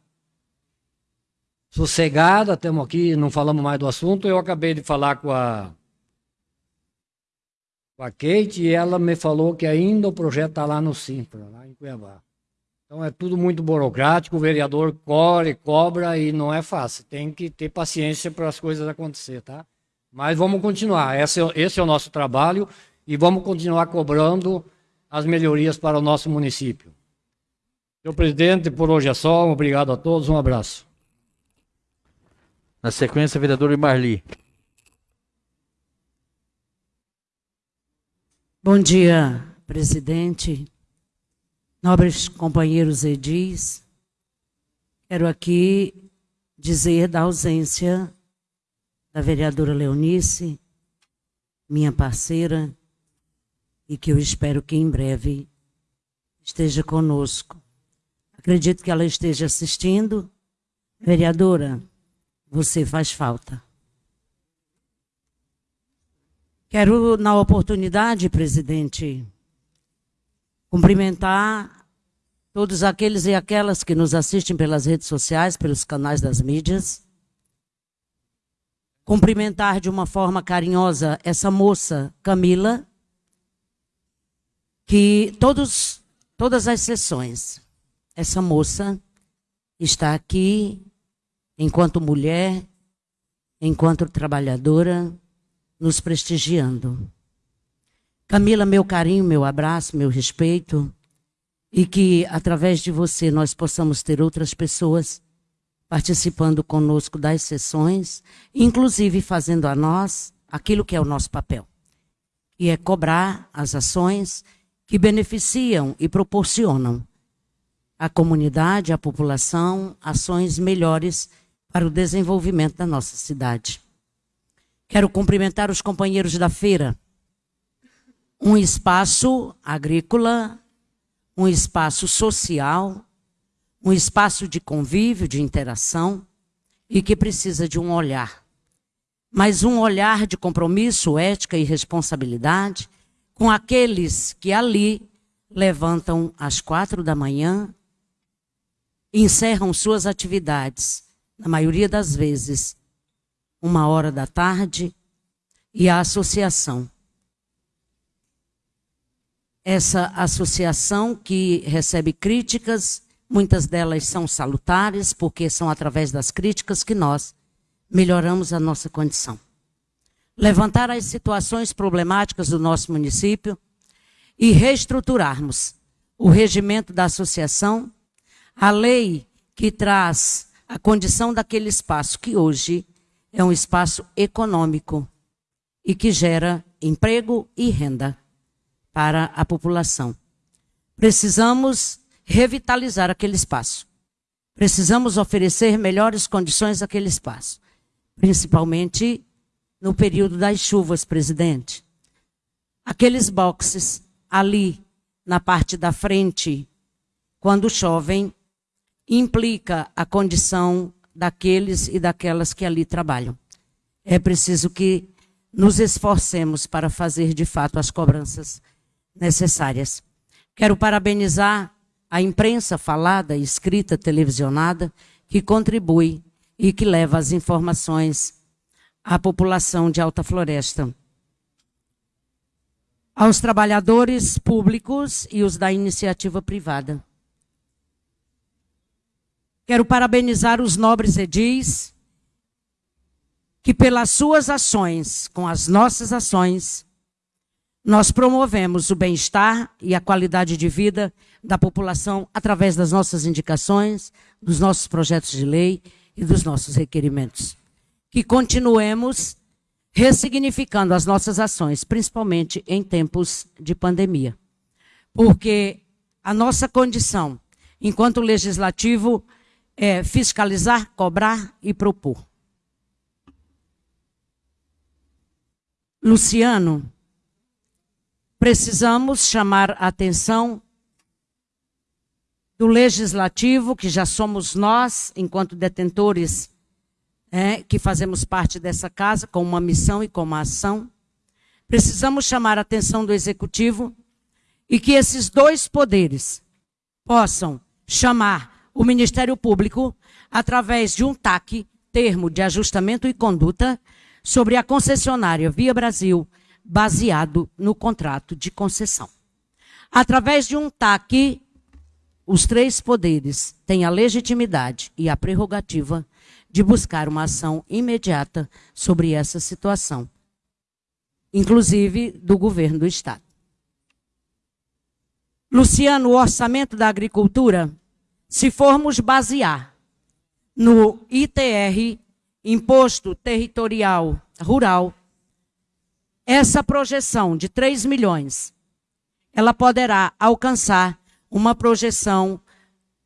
sossegada, estamos aqui, não falamos mais do assunto, eu acabei de falar com a com a Kate e ela me falou que ainda o projeto está lá no Simpra, lá em Cuiabá. Então é tudo muito burocrático, o vereador corre, cobra e não é fácil. Tem que ter paciência para as coisas acontecer, tá? Mas vamos continuar. Esse, é esse é o nosso trabalho e vamos continuar cobrando as melhorias para o nosso município. Senhor presidente, por hoje é só. Obrigado a todos. Um abraço. Na sequência, vereador Marli. Bom dia, presidente, nobres companheiros edis. Quero aqui dizer da ausência da vereadora Leonice, minha parceira, e que eu espero que em breve esteja conosco. Acredito que ela esteja assistindo. Vereadora, você faz falta. Quero, na oportunidade, presidente, cumprimentar todos aqueles e aquelas que nos assistem pelas redes sociais, pelos canais das mídias. Cumprimentar de uma forma carinhosa essa moça, Camila, que todos, todas as sessões, essa moça está aqui enquanto mulher, enquanto trabalhadora, nos prestigiando. Camila, meu carinho, meu abraço, meu respeito, e que através de você nós possamos ter outras pessoas participando conosco das sessões, inclusive fazendo a nós aquilo que é o nosso papel, que é cobrar as ações que beneficiam e proporcionam à comunidade, à população, ações melhores para o desenvolvimento da nossa cidade. Quero cumprimentar os companheiros da feira. Um espaço agrícola, um espaço social, um espaço de convívio, de interação e que precisa de um olhar. Mas um olhar de compromisso, ética e responsabilidade com aqueles que ali levantam às quatro da manhã, encerram suas atividades, na maioria das vezes, uma hora da tarde, e a associação. Essa associação que recebe críticas, muitas delas são salutares, porque são através das críticas que nós melhoramos a nossa condição. Levantar as situações problemáticas do nosso município e reestruturarmos o regimento da associação, a lei que traz a condição daquele espaço que hoje é um espaço econômico e que gera emprego e renda para a população. Precisamos revitalizar aquele espaço. Precisamos oferecer melhores condições àquele espaço, principalmente no período das chuvas, presidente. Aqueles boxes ali na parte da frente, quando chovem, implica a condição daqueles e daquelas que ali trabalham. É preciso que nos esforcemos para fazer de fato as cobranças necessárias. Quero parabenizar a imprensa falada, escrita, televisionada, que contribui e que leva as informações à população de Alta Floresta. Aos trabalhadores públicos e os da iniciativa privada. Quero parabenizar os nobres edis que pelas suas ações, com as nossas ações, nós promovemos o bem-estar e a qualidade de vida da população através das nossas indicações, dos nossos projetos de lei e dos nossos requerimentos. Que continuemos ressignificando as nossas ações, principalmente em tempos de pandemia. Porque a nossa condição, enquanto legislativo, é fiscalizar, cobrar e propor. Luciano, precisamos chamar a atenção do legislativo, que já somos nós, enquanto detentores, é, que fazemos parte dessa casa, com uma missão e com uma ação. Precisamos chamar a atenção do executivo e que esses dois poderes possam chamar o Ministério Público através de um TAC, termo de ajustamento e conduta, sobre a concessionária Via Brasil, baseado no contrato de concessão. Através de um TAC, os três poderes têm a legitimidade e a prerrogativa de buscar uma ação imediata sobre essa situação, inclusive do governo do Estado. Luciano, o orçamento da agricultura se formos basear no ITR, Imposto Territorial Rural, essa projeção de 3 milhões, ela poderá alcançar uma projeção,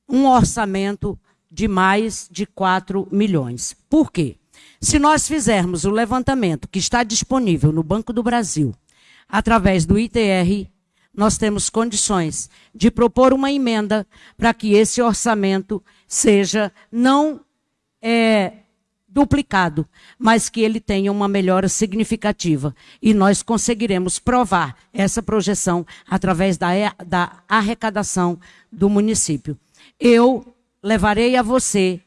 um orçamento de mais de 4 milhões. Por quê? Se nós fizermos o levantamento que está disponível no Banco do Brasil, através do ITR, nós temos condições de propor uma emenda para que esse orçamento seja não é, duplicado, mas que ele tenha uma melhora significativa. E nós conseguiremos provar essa projeção através da, da arrecadação do município. Eu levarei a você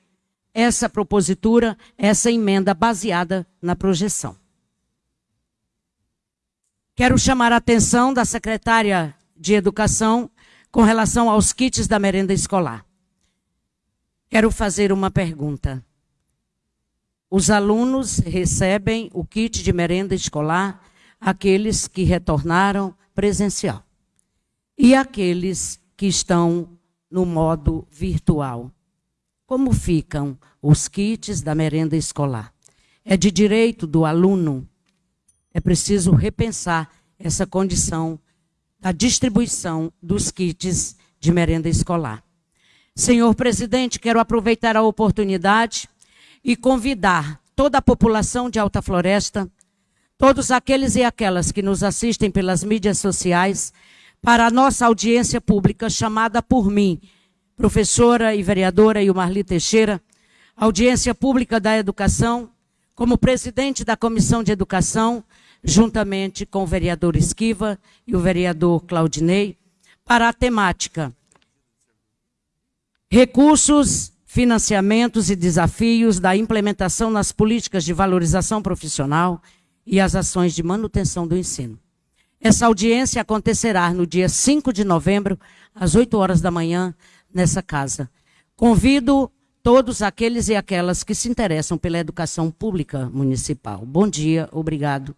essa propositura, essa emenda baseada na projeção. Quero chamar a atenção da secretária de Educação com relação aos kits da merenda escolar. Quero fazer uma pergunta. Os alunos recebem o kit de merenda escolar, aqueles que retornaram presencial. E aqueles que estão no modo virtual. Como ficam os kits da merenda escolar? É de direito do aluno é preciso repensar essa condição da distribuição dos kits de merenda escolar. Senhor presidente, quero aproveitar a oportunidade e convidar toda a população de Alta Floresta, todos aqueles e aquelas que nos assistem pelas mídias sociais, para a nossa audiência pública chamada por mim, professora e vereadora Ilmarli Teixeira, audiência pública da educação, como presidente da Comissão de Educação, juntamente com o vereador Esquiva e o vereador Claudinei, para a temática Recursos, financiamentos e desafios da implementação nas políticas de valorização profissional e as ações de manutenção do ensino. Essa audiência acontecerá no dia 5 de novembro, às 8 horas da manhã, nessa casa. Convido todos aqueles e aquelas que se interessam pela educação pública municipal. Bom dia, obrigado.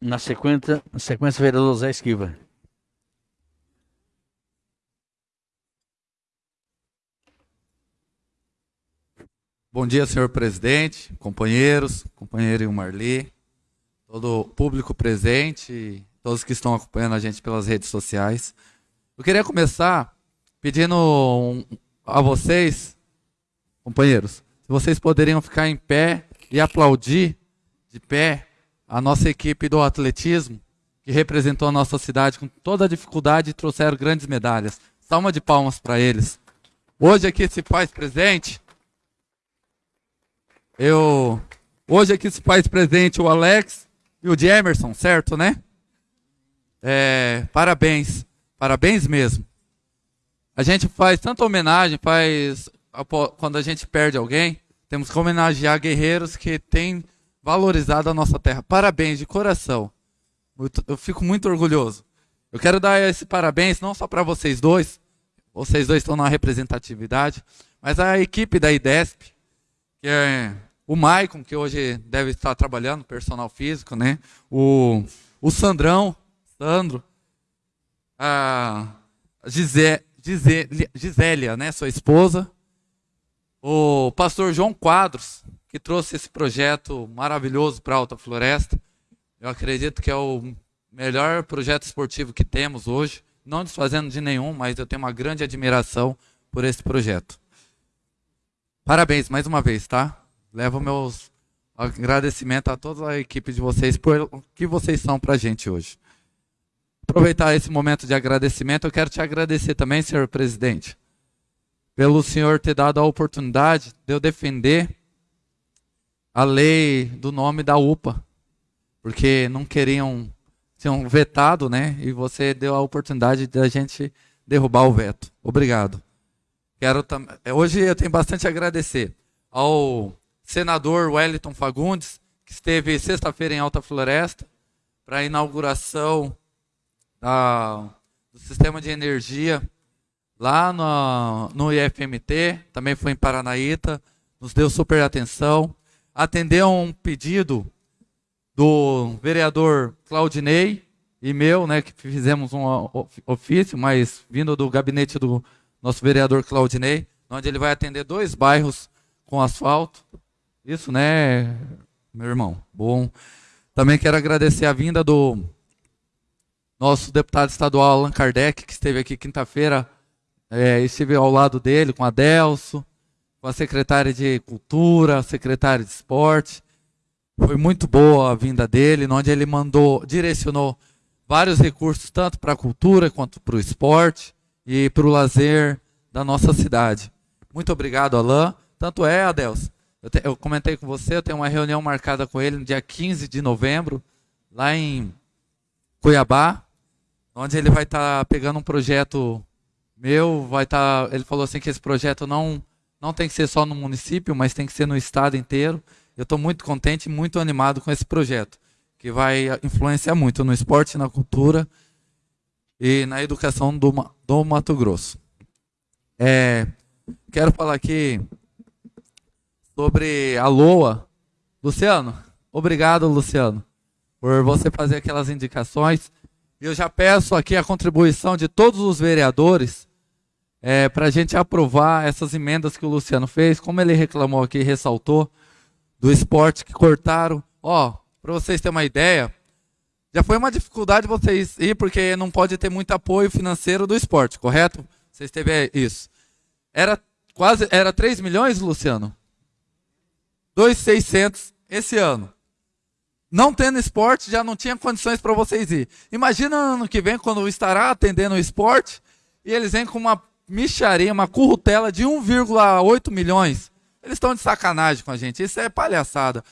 Na sequência, na sequência vereador Zé Esquiva. Bom dia, senhor presidente, companheiros, companheiro Marli, todo o público presente, todos que estão acompanhando a gente pelas redes sociais. Eu queria começar pedindo a vocês, companheiros, se vocês poderiam ficar em pé e aplaudir de pé a nossa equipe do atletismo, que representou a nossa cidade com toda a dificuldade e trouxeram grandes medalhas. Salma de palmas para eles. Hoje aqui se faz presente. Eu hoje aqui se faz presente o Alex e o Jemerson, certo, né? É, parabéns, parabéns mesmo. A gente faz tanta homenagem, faz quando a gente perde alguém, temos que homenagear guerreiros que têm valorizado a nossa terra. Parabéns de coração. Eu fico muito orgulhoso. Eu quero dar esse parabéns não só para vocês dois, vocês dois estão na representatividade, mas a equipe da IDESP, que é o Maicon, que hoje deve estar trabalhando, personal físico, né? O, o Sandrão, Sandro, a Gisé, Gisé, Gisélia, né, sua esposa, o pastor João Quadros, que trouxe esse projeto maravilhoso para a Alta Floresta. Eu acredito que é o melhor projeto esportivo que temos hoje, não desfazendo de nenhum, mas eu tenho uma grande admiração por esse projeto. Parabéns mais uma vez, tá? Levo meus agradecimentos a toda a equipe de vocês por o que vocês são para a gente hoje. Aproveitar esse momento de agradecimento, eu quero te agradecer também, senhor presidente, pelo senhor ter dado a oportunidade de eu defender a lei do nome da UPA, porque não queriam, tinham vetado, né? E você deu a oportunidade de a gente derrubar o veto. Obrigado. Quero é, hoje eu tenho bastante a agradecer ao senador Wellington Fagundes, que esteve sexta-feira em Alta Floresta para a inauguração da, do sistema de energia lá no, no IFMT, também foi em Paranaíta, nos deu super atenção, atendeu um pedido do vereador Claudinei e meu, né, que fizemos um ofício, mas vindo do gabinete do nosso vereador Claudinei, onde ele vai atender dois bairros com asfalto. Isso, né, meu irmão? Bom. Também quero agradecer a vinda do nosso deputado estadual Allan Kardec, que esteve aqui quinta-feira. É, estive ao lado dele com a Delso, com a secretária de Cultura, a secretária de Esporte. Foi muito boa a vinda dele, onde ele mandou, direcionou vários recursos, tanto para a cultura quanto para o esporte e para o lazer da nossa cidade. Muito obrigado, Alain. Tanto é, Adelso, eu, te, eu comentei com você, eu tenho uma reunião marcada com ele no dia 15 de novembro, lá em Cuiabá, onde ele vai estar tá pegando um projeto meu, vai estar, tá, ele falou assim que esse projeto não não tem que ser só no município, mas tem que ser no estado inteiro. Eu estou muito contente e muito animado com esse projeto, que vai influenciar muito no esporte, na cultura e na educação do, do Mato Grosso. É, quero falar aqui sobre a LOA. Luciano, obrigado, Luciano, por você fazer aquelas indicações. Eu já peço aqui a contribuição de todos os vereadores é, para a gente aprovar essas emendas que o Luciano fez, como ele reclamou aqui, ressaltou do esporte que cortaram. Ó, para vocês terem uma ideia, já foi uma dificuldade vocês ir, porque não pode ter muito apoio financeiro do esporte, correto? Vocês teve isso. Era quase, era 3 milhões, Luciano? 2,600 esse ano. Não tendo esporte, já não tinha condições para vocês ir. Imagina ano que vem, quando estará atendendo o esporte, e eles vêm com uma micharia, uma currutela de 1,8 milhões. Eles estão de sacanagem com a gente. Isso é palhaçada.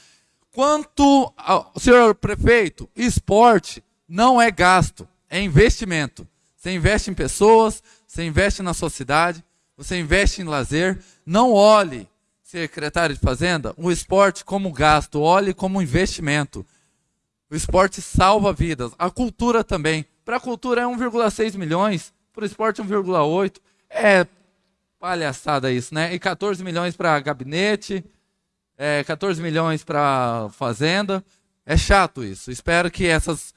Quanto ao senhor prefeito, esporte não é gasto, é investimento. Você investe em pessoas, você investe na sociedade, você investe em lazer. Não olhe, secretário de Fazenda, o esporte como gasto, olhe como investimento. O esporte salva vidas. A cultura também. Para a cultura é 1,6 milhões, para o esporte 1,8. É Palhaçada isso, né? E 14 milhões para gabinete, é, 14 milhões para fazenda. É chato isso. Espero que essas,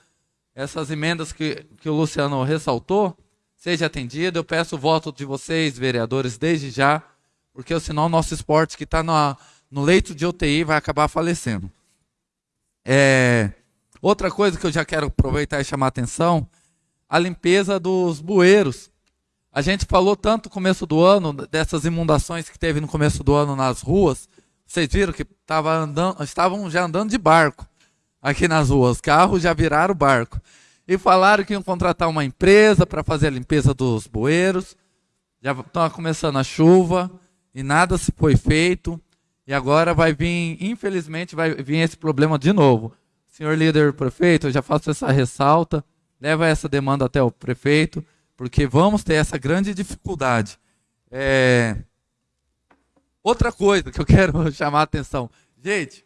essas emendas que, que o Luciano ressaltou seja atendida. Eu peço o voto de vocês, vereadores, desde já, porque senão o nosso esporte que está no leito de UTI vai acabar falecendo. É, outra coisa que eu já quero aproveitar e chamar a atenção, a limpeza dos bueiros. A gente falou tanto no começo do ano dessas inundações que teve no começo do ano nas ruas. Vocês viram que tava andando, estavam já andando de barco aqui nas ruas. Carros já viraram barco. E falaram que iam contratar uma empresa para fazer a limpeza dos bueiros. Já está começando a chuva e nada se foi feito. E agora vai vir, infelizmente, vai vir esse problema de novo. Senhor líder prefeito, eu já faço essa ressalta, leva essa demanda até o prefeito, porque vamos ter essa grande dificuldade. É... Outra coisa que eu quero chamar a atenção. Gente,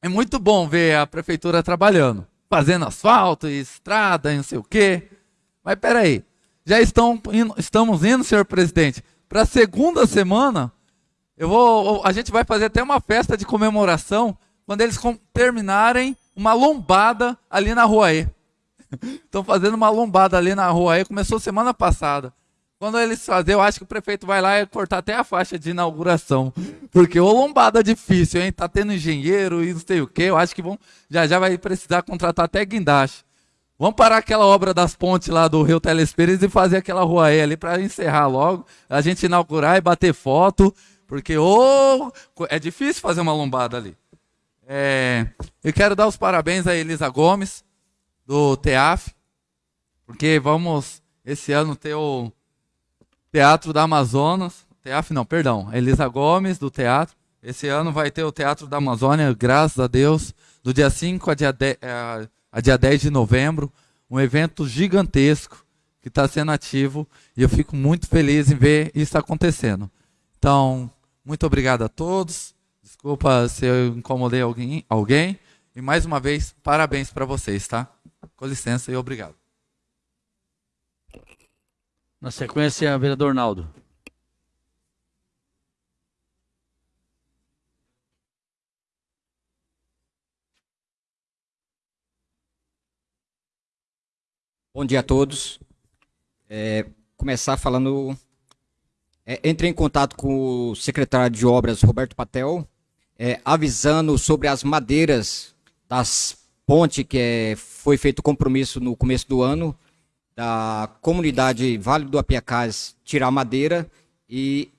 é muito bom ver a prefeitura trabalhando, fazendo asfalto estrada não sei o quê. Mas peraí, já estão estamos indo, senhor presidente, para a segunda semana. Eu vou, a gente vai fazer até uma festa de comemoração quando eles terminarem uma lombada ali na rua E. Estão fazendo uma lombada ali na rua E, começou semana passada. Quando eles fazem, eu acho que o prefeito vai lá e cortar até a faixa de inauguração. Porque ô lombada difícil, hein? Tá tendo engenheiro e não sei o quê. Eu acho que vão, já já vai precisar contratar até guindaste. Vamos parar aquela obra das pontes lá do Rio Telespires e fazer aquela rua E ali para encerrar logo. A gente inaugurar e bater foto. Porque ô, é difícil fazer uma lombada ali. É, eu quero dar os parabéns a Elisa Gomes, do TEAF. Porque vamos esse ano ter o Teatro da Amazonas. Teatro, não, perdão. Elisa Gomes, do teatro. Esse ano vai ter o Teatro da Amazônia, graças a Deus, do dia 5 a dia, 10, é, a dia 10 de novembro. Um evento gigantesco que está sendo ativo e eu fico muito feliz em ver isso acontecendo. Então, muito obrigado a todos. Desculpa se eu incomodei alguém, alguém. E mais uma vez, parabéns para vocês, tá? Com licença e obrigado. Na sequência, vereador Naldo. Bom dia a todos. É, começar falando. É, entrei em contato com o secretário de Obras, Roberto Patel, é, avisando sobre as madeiras das pontes que é, foi feito compromisso no começo do ano da comunidade Vale do Apiacás tirar madeira e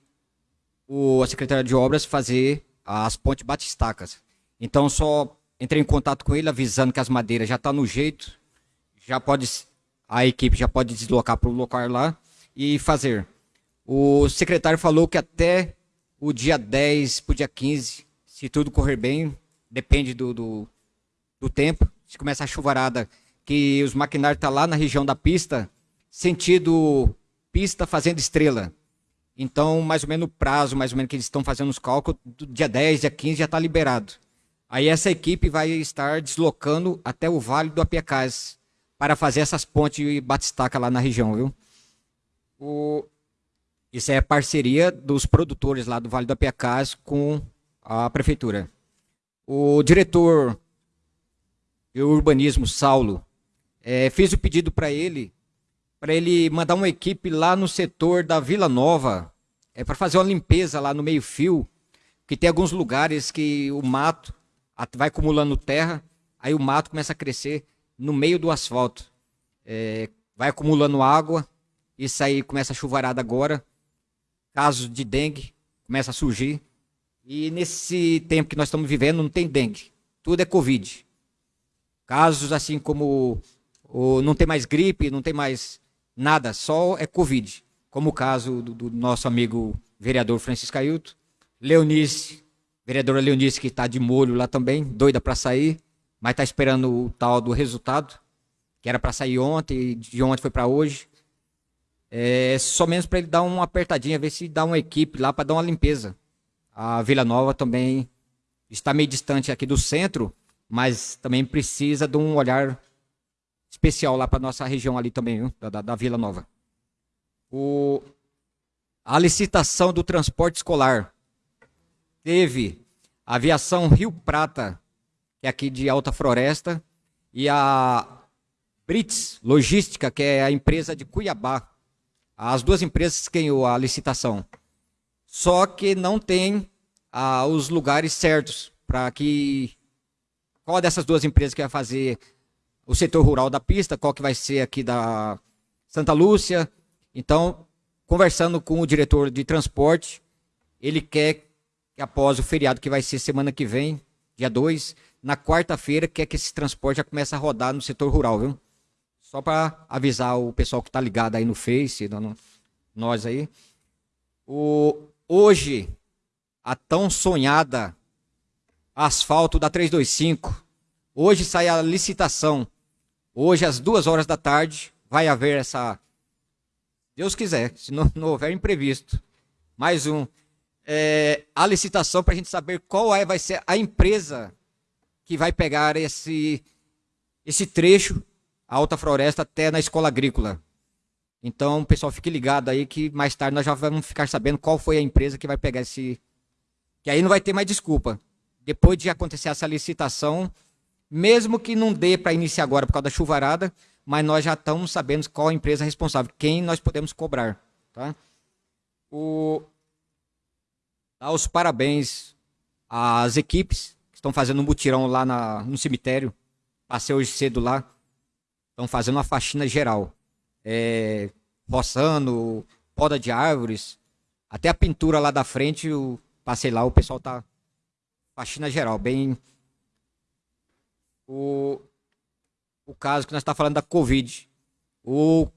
o, a Secretaria de Obras fazer as pontes batistacas. Então, só entrei em contato com ele avisando que as madeiras já estão tá no jeito, já pode a equipe já pode deslocar para o local lá e fazer. O secretário falou que até o dia 10 para o dia 15, se tudo correr bem, depende do, do, do tempo, se começa a chuvarada que os maquinários estão tá lá na região da pista, sentido pista fazendo estrela. Então, mais ou menos o prazo, mais ou menos que eles estão fazendo os cálculos, do dia 10, dia 15 já está liberado. Aí essa equipe vai estar deslocando até o Vale do Apiacás para fazer essas pontes e batistaca lá na região, viu? O... Isso é parceria dos produtores lá do Vale do Apiacás com a prefeitura. O diretor de urbanismo, Saulo, é, fez o pedido para ele, para ele mandar uma equipe lá no setor da Vila Nova, é, para fazer uma limpeza lá no meio-fio, que tem alguns lugares que o mato vai acumulando terra, aí o mato começa a crescer no meio do asfalto. É, vai acumulando água, isso aí começa a chuvarada agora, casos de dengue começa a surgir. E nesse tempo que nós estamos vivendo não tem dengue, tudo é Covid. Casos assim como ou não tem mais gripe, não tem mais nada, só é Covid. Como o caso do, do nosso amigo vereador Francisco Ailton, Leonice, vereadora Leonice que está de molho lá também, doida para sair, mas está esperando o tal do resultado, que era para sair ontem, de ontem foi para hoje. É só menos para ele dar uma apertadinha, ver se dá uma equipe lá para dar uma limpeza. A Vila Nova também está meio distante aqui do centro, mas também precisa de um olhar especial lá para nossa região ali também, viu? Da, da, da, Vila Nova. O, a licitação do transporte escolar. Teve aviação Rio Prata, que é aqui de Alta Floresta, e a Brits Logística, que é a empresa de Cuiabá. As duas empresas ganhou a licitação. Só que não tem ah, os lugares certos para que qual dessas duas empresas que vai fazer o setor rural da pista, qual que vai ser aqui da Santa Lúcia. Então, conversando com o diretor de transporte, ele quer que após o feriado que vai ser semana que vem, dia 2, na quarta-feira, quer que esse transporte já comece a rodar no setor rural, viu? Só para avisar o pessoal que está ligado aí no Face, no, nós aí. O, hoje, a tão sonhada asfalto da 325. Hoje sai a licitação. Hoje, às duas horas da tarde, vai haver essa. Deus quiser, se não, não houver imprevisto. Mais um. É, a licitação para a gente saber qual é, vai ser a empresa que vai pegar esse, esse trecho, a Alta Floresta, até na escola agrícola. Então, pessoal, fique ligado aí que mais tarde nós já vamos ficar sabendo qual foi a empresa que vai pegar esse. Que aí não vai ter mais desculpa. Depois de acontecer essa licitação, mesmo que não dê para iniciar agora por causa da chuvarada, mas nós já estamos sabendo qual a empresa responsável, quem nós podemos cobrar. Tá? O... Dar os parabéns às equipes estão fazendo um mutirão lá na, no cemitério. Passei hoje cedo lá. Estão fazendo uma faxina geral. É, roçando, poda de árvores. Até a pintura lá da frente, eu passei lá, o pessoal tá faxina geral, bem o, o caso que nós estamos tá falando da Covid. O,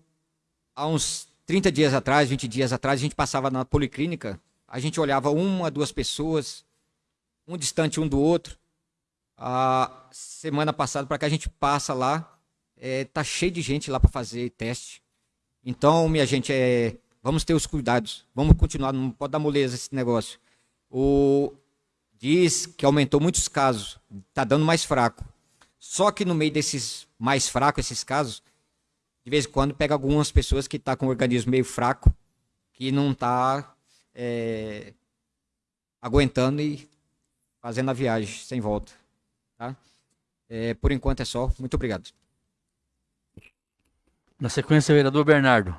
há uns 30 dias atrás, 20 dias atrás, a gente passava na policlínica, a gente olhava uma, duas pessoas, um distante um do outro. A semana passada, para que a gente passa lá, é, tá cheio de gente lá para fazer teste. Então, minha gente, é, vamos ter os cuidados, vamos continuar, não pode dar moleza esse negócio. O, diz que aumentou muitos casos, está dando mais fraco. Só que no meio desses mais fracos, esses casos, de vez em quando pega algumas pessoas que estão tá com o organismo meio fraco, que não está é, aguentando e fazendo a viagem sem volta. Tá? É, por enquanto é só. Muito obrigado. Na sequência, vereador Bernardo.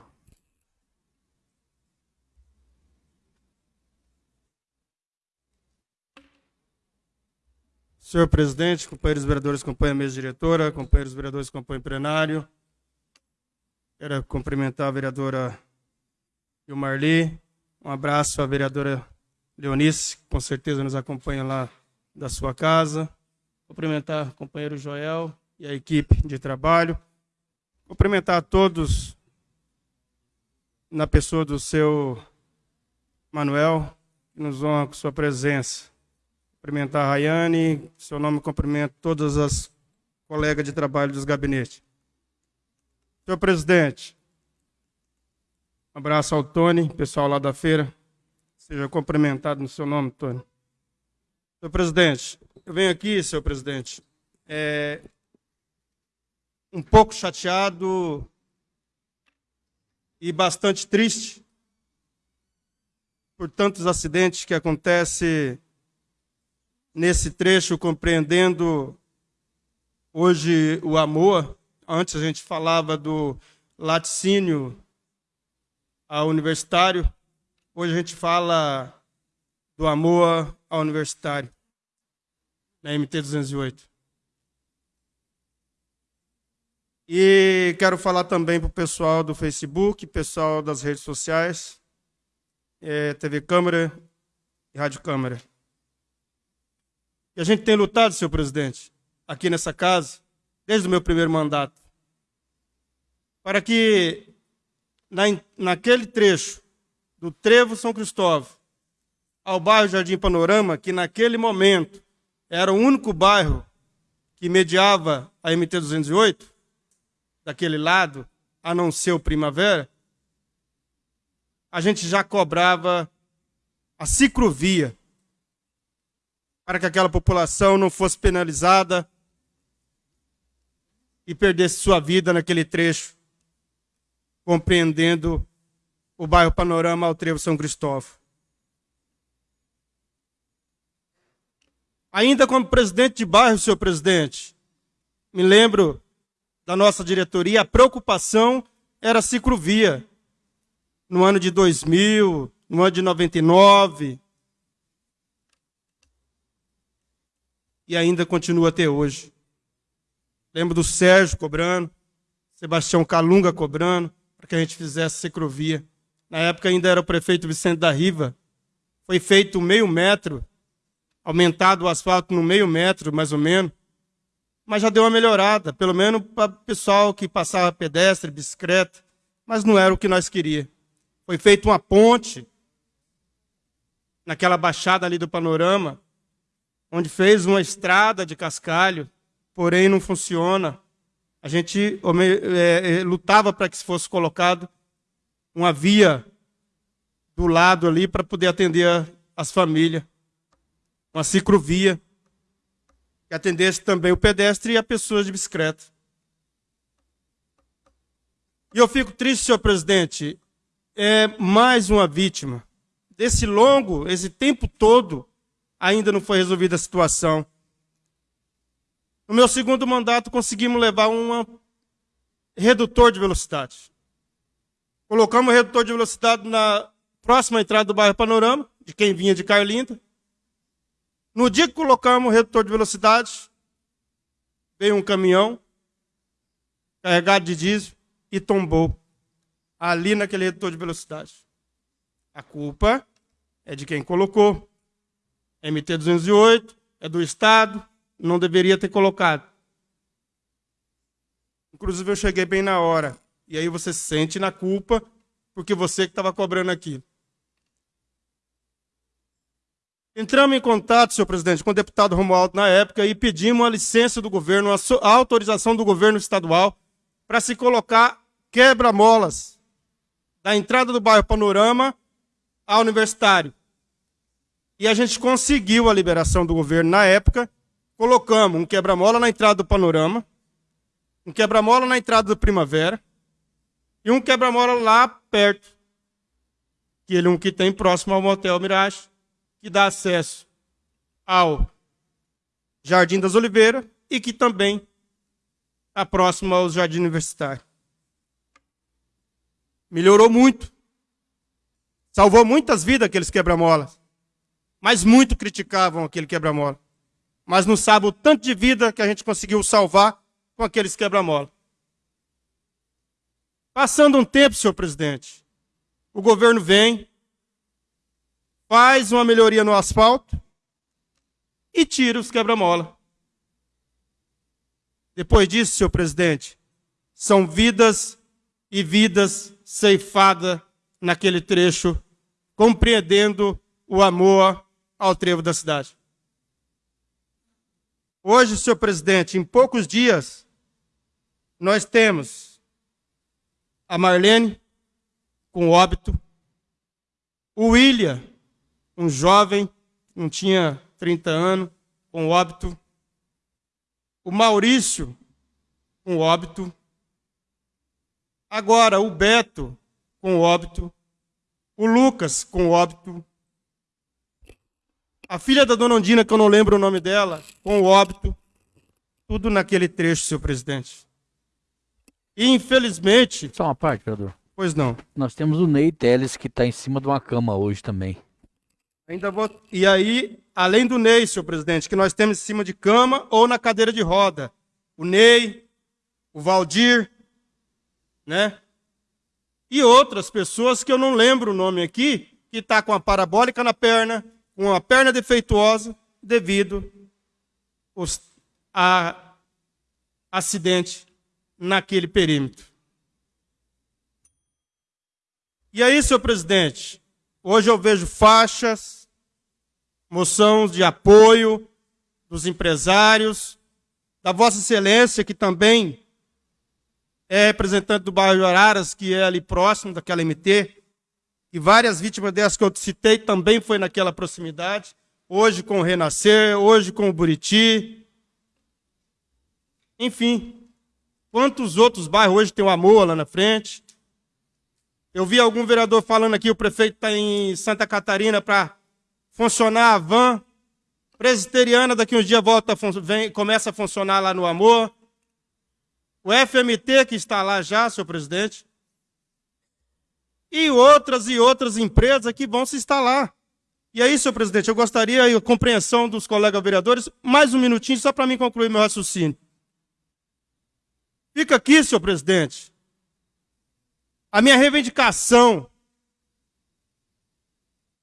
Senhor presidente, companheiros vereadores que acompanham a mesa diretora, companheiros vereadores que acompanham o plenário, quero cumprimentar a vereadora Ilmarli, um abraço à vereadora Leonice, que com certeza nos acompanha lá da sua casa, cumprimentar o companheiro Joel e a equipe de trabalho, cumprimentar a todos na pessoa do seu Manuel, que nos honra com sua presença. Cumprimentar a Rayane, seu nome cumprimento todas as colegas de trabalho dos gabinetes. Senhor presidente, um abraço ao Tony, pessoal lá da feira. Seja cumprimentado no seu nome, Tony. Senhor presidente, eu venho aqui, senhor presidente, é, um pouco chateado e bastante triste por tantos acidentes que acontecem nesse trecho, compreendendo hoje o amor. Antes a gente falava do laticínio ao universitário. Hoje a gente fala do amor ao universitário, na MT 208. E quero falar também para o pessoal do Facebook, pessoal das redes sociais, é, TV Câmara e Rádio Câmara. E a gente tem lutado, senhor presidente, aqui nessa casa, desde o meu primeiro mandato, para que na, naquele trecho do Trevo São Cristóvão ao bairro Jardim Panorama, que naquele momento era o único bairro que mediava a MT-208, daquele lado, a não ser o Primavera, a gente já cobrava a ciclovia para que aquela população não fosse penalizada e perdesse sua vida naquele trecho, compreendendo o bairro Panorama ao Trevo São Cristóvão. Ainda como presidente de bairro, senhor presidente, me lembro da nossa diretoria, a preocupação era a ciclovia. No ano de 2000, no ano de 99, e ainda continua até hoje. Lembro do Sérgio cobrando, Sebastião Calunga cobrando, para que a gente fizesse ciclovia. Na época ainda era o prefeito Vicente da Riva. Foi feito meio metro, aumentado o asfalto no meio metro, mais ou menos. Mas já deu uma melhorada, pelo menos para o pessoal que passava pedestre, bicicleta. Mas não era o que nós queríamos. Foi feita uma ponte naquela baixada ali do panorama, onde fez uma estrada de cascalho, porém não funciona. A gente é, é, lutava para que fosse colocado uma via do lado ali para poder atender as famílias, uma ciclovia que atendesse também o pedestre e a pessoas de bicicleta. E eu fico triste, senhor presidente, é mais uma vítima desse longo, esse tempo todo, ainda não foi resolvida a situação. No meu segundo mandato, conseguimos levar um redutor de velocidade. Colocamos o redutor de velocidade na próxima entrada do bairro Panorama, de quem vinha de Carlinda. No dia que colocamos o redutor de velocidade, veio um caminhão carregado de diesel e tombou ali naquele redutor de velocidade. A culpa é de quem colocou. MT-208 é do Estado, não deveria ter colocado. Inclusive, eu cheguei bem na hora. E aí você se sente na culpa, porque você que estava cobrando aquilo. Entramos em contato, senhor presidente, com o deputado Romualdo na época e pedimos a licença do governo, a autorização do governo estadual para se colocar quebra-molas da entrada do bairro Panorama ao Universitário. E a gente conseguiu a liberação do governo na época. Colocamos um quebra-mola na entrada do Panorama, um quebra-mola na entrada do Primavera e um quebra-mola lá perto. Que ele um que tem próximo ao Motel Mirage, que dá acesso ao Jardim das Oliveiras e que também está próximo ao Jardim Universitário. Melhorou muito. Salvou muitas vidas aqueles quebra-molas. Mas muito criticavam aquele quebra-mola. Mas não sabe o tanto de vida que a gente conseguiu salvar com aqueles quebra-mola. Passando um tempo, senhor presidente, o governo vem, faz uma melhoria no asfalto e tira os quebra-mola. Depois disso, senhor presidente, são vidas e vidas ceifadas naquele trecho, compreendendo o amor ao trevo da cidade. Hoje, senhor presidente, em poucos dias, nós temos a Marlene com óbito, o William, um jovem, não tinha 30 anos, com óbito, o Maurício com óbito, agora o Beto com óbito, o Lucas com óbito, a filha da dona Ondina, que eu não lembro o nome dela, com óbito, tudo naquele trecho, senhor presidente. E infelizmente. Só uma parte, vereador. Pois não. Nós temos o Ney Teles que está em cima de uma cama hoje também. Ainda vou. E aí, além do Ney, senhor presidente, que nós temos em cima de cama ou na cadeira de roda. O Ney, o Valdir, né? E outras pessoas que eu não lembro o nome aqui, que está com a parabólica na perna, com a perna defeituosa devido a acidente naquele perímetro. E aí, senhor presidente, hoje eu vejo faixas, moções de apoio dos empresários, da Vossa Excelência, que também é representante do bairro de Araras, que é ali próximo daquela MT, e várias vítimas dessas que eu citei também foi naquela proximidade. Hoje com o Renascer, hoje com o Buriti. Enfim, quantos outros bairros hoje tem o Amor lá na frente? Eu vi algum vereador falando aqui, o prefeito está em Santa Catarina para funcionar a van presbiteriana, daqui uns dias volta, vem, começa a funcionar lá no Amor. O FMT que está lá já, senhor presidente, e outras e outras empresas que vão se instalar. E aí, senhor presidente, eu gostaria a compreensão dos colegas vereadores, mais um minutinho só para mim concluir meu raciocínio. Fica aqui, senhor presidente, a minha reivindicação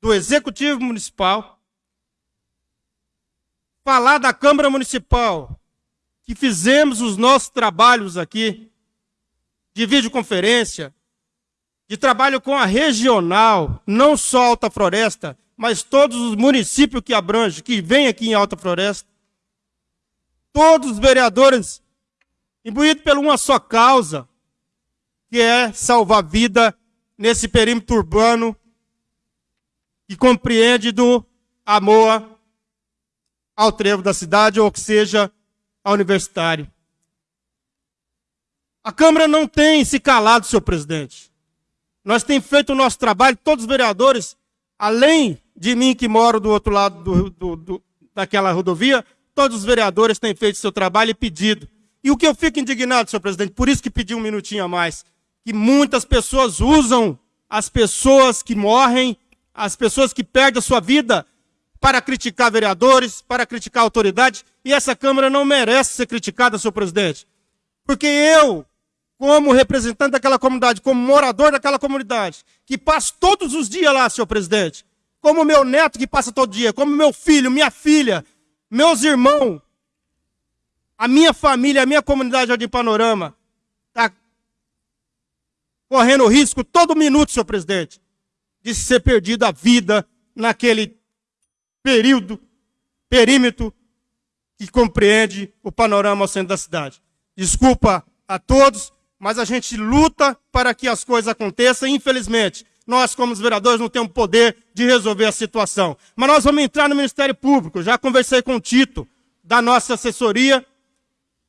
do Executivo Municipal, falar da Câmara Municipal, que fizemos os nossos trabalhos aqui, de videoconferência, de trabalho com a regional, não só Alta Floresta, mas todos os municípios que abrange, que vem aqui em Alta Floresta. Todos os vereadores imbuídos por uma só causa, que é salvar vida nesse perímetro urbano que compreende do amor ao trevo da cidade, ou que seja, a universitário. A Câmara não tem se calado, senhor presidente. Nós temos feito o nosso trabalho, todos os vereadores, além de mim que moro do outro lado do, do, do, daquela rodovia, todos os vereadores têm feito seu trabalho e pedido. E o que eu fico indignado, senhor presidente, por isso que pedi um minutinho a mais, que muitas pessoas usam as pessoas que morrem, as pessoas que perdem a sua vida, para criticar vereadores, para criticar autoridades, e essa Câmara não merece ser criticada, senhor presidente. Porque eu, como representante daquela comunidade, como morador daquela comunidade, que passo todos os dias lá, senhor presidente, como meu neto que passa todo dia, como meu filho, minha filha, meus irmãos, a minha família, a minha comunidade Jardim Panorama está correndo risco todo minuto, senhor presidente, de ser perdida a vida naquele período, perímetro que compreende o panorama ao centro da cidade. Desculpa a todos, mas a gente luta para que as coisas aconteçam. Infelizmente, nós, como os vereadores, não temos poder de resolver a situação. Mas nós vamos entrar no Ministério Público. Já conversei com o Tito, da nossa assessoria,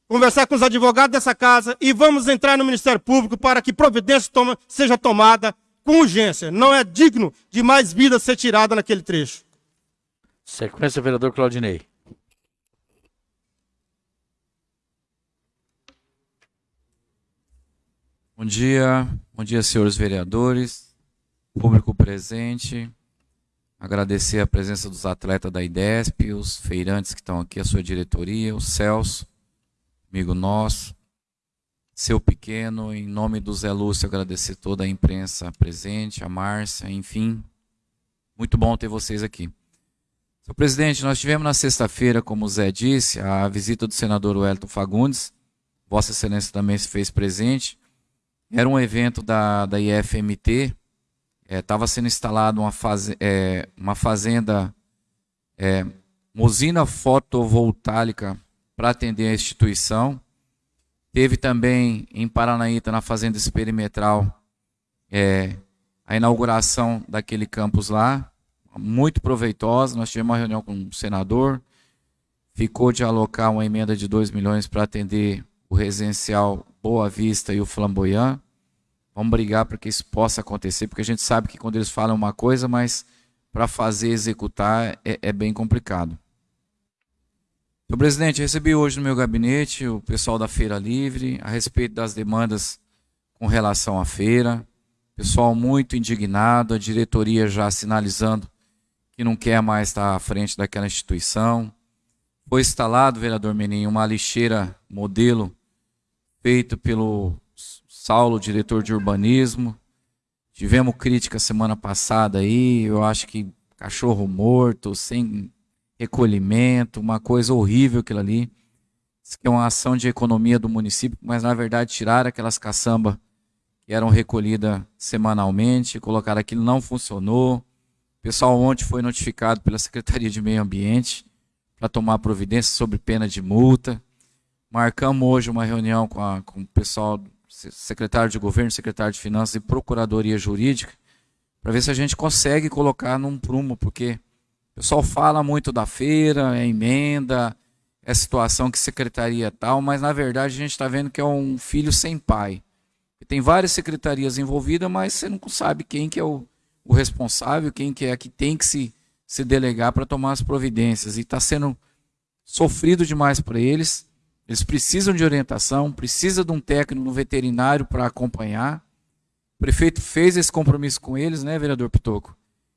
conversar com os advogados dessa casa e vamos entrar no Ministério Público para que providência toma, seja tomada com urgência. Não é digno de mais vida ser tirada naquele trecho. Sequência, vereador Claudinei. Bom dia, bom dia, senhores vereadores, público presente. Agradecer a presença dos atletas da IDESP, os feirantes que estão aqui, a sua diretoria, o Celso, amigo nosso, seu pequeno, em nome do Zé Lúcio, agradecer toda a imprensa presente, a Márcia, enfim. Muito bom ter vocês aqui. Senhor presidente, nós tivemos na sexta-feira, como o Zé disse, a visita do senador Wellington Fagundes. Vossa Excelência também se fez presente. Era um evento da, da IFMT. Estava é, sendo instalada uma, faz, é, uma fazenda, é, uma usina fotovoltaica para atender a instituição. Teve também em Paranaíta, na Fazenda Experimetral, é, a inauguração daquele campus lá, muito proveitosa. Nós tivemos uma reunião com o senador, ficou de alocar uma emenda de 2 milhões para atender o residencial Boa Vista e o Flamboyant. Vamos brigar para que isso possa acontecer, porque a gente sabe que quando eles falam uma coisa, mas para fazer, executar, é, é bem complicado. Senhor presidente, recebi hoje no meu gabinete o pessoal da Feira Livre a respeito das demandas com relação à feira. Pessoal muito indignado, a diretoria já sinalizando que não quer mais estar à frente daquela instituição. Foi instalado, vereador Meninho, uma lixeira modelo feito pelo Saulo, diretor de urbanismo. Tivemos crítica semana passada aí, eu acho que cachorro morto, sem recolhimento, uma coisa horrível aquilo ali. Isso que é uma ação de economia do município, mas na verdade tiraram aquelas caçambas que eram recolhidas semanalmente, colocaram aquilo, não funcionou. O pessoal ontem foi notificado pela Secretaria de Meio Ambiente para tomar providência sobre pena de multa. Marcamos hoje uma reunião com, a, com o pessoal, secretário de governo, secretário de finanças e procuradoria jurídica, para ver se a gente consegue colocar num prumo, porque o pessoal fala muito da feira, é emenda, é situação que secretaria tal, mas na verdade a gente está vendo que é um filho sem pai. Tem várias secretarias envolvidas, mas você não sabe quem que é o, o responsável, quem que é que tem que se, se delegar para tomar as providências. E está sendo sofrido demais para eles. Eles precisam de orientação, precisa de um técnico no veterinário para acompanhar. O prefeito fez esse compromisso com eles, né, vereador Pitoco?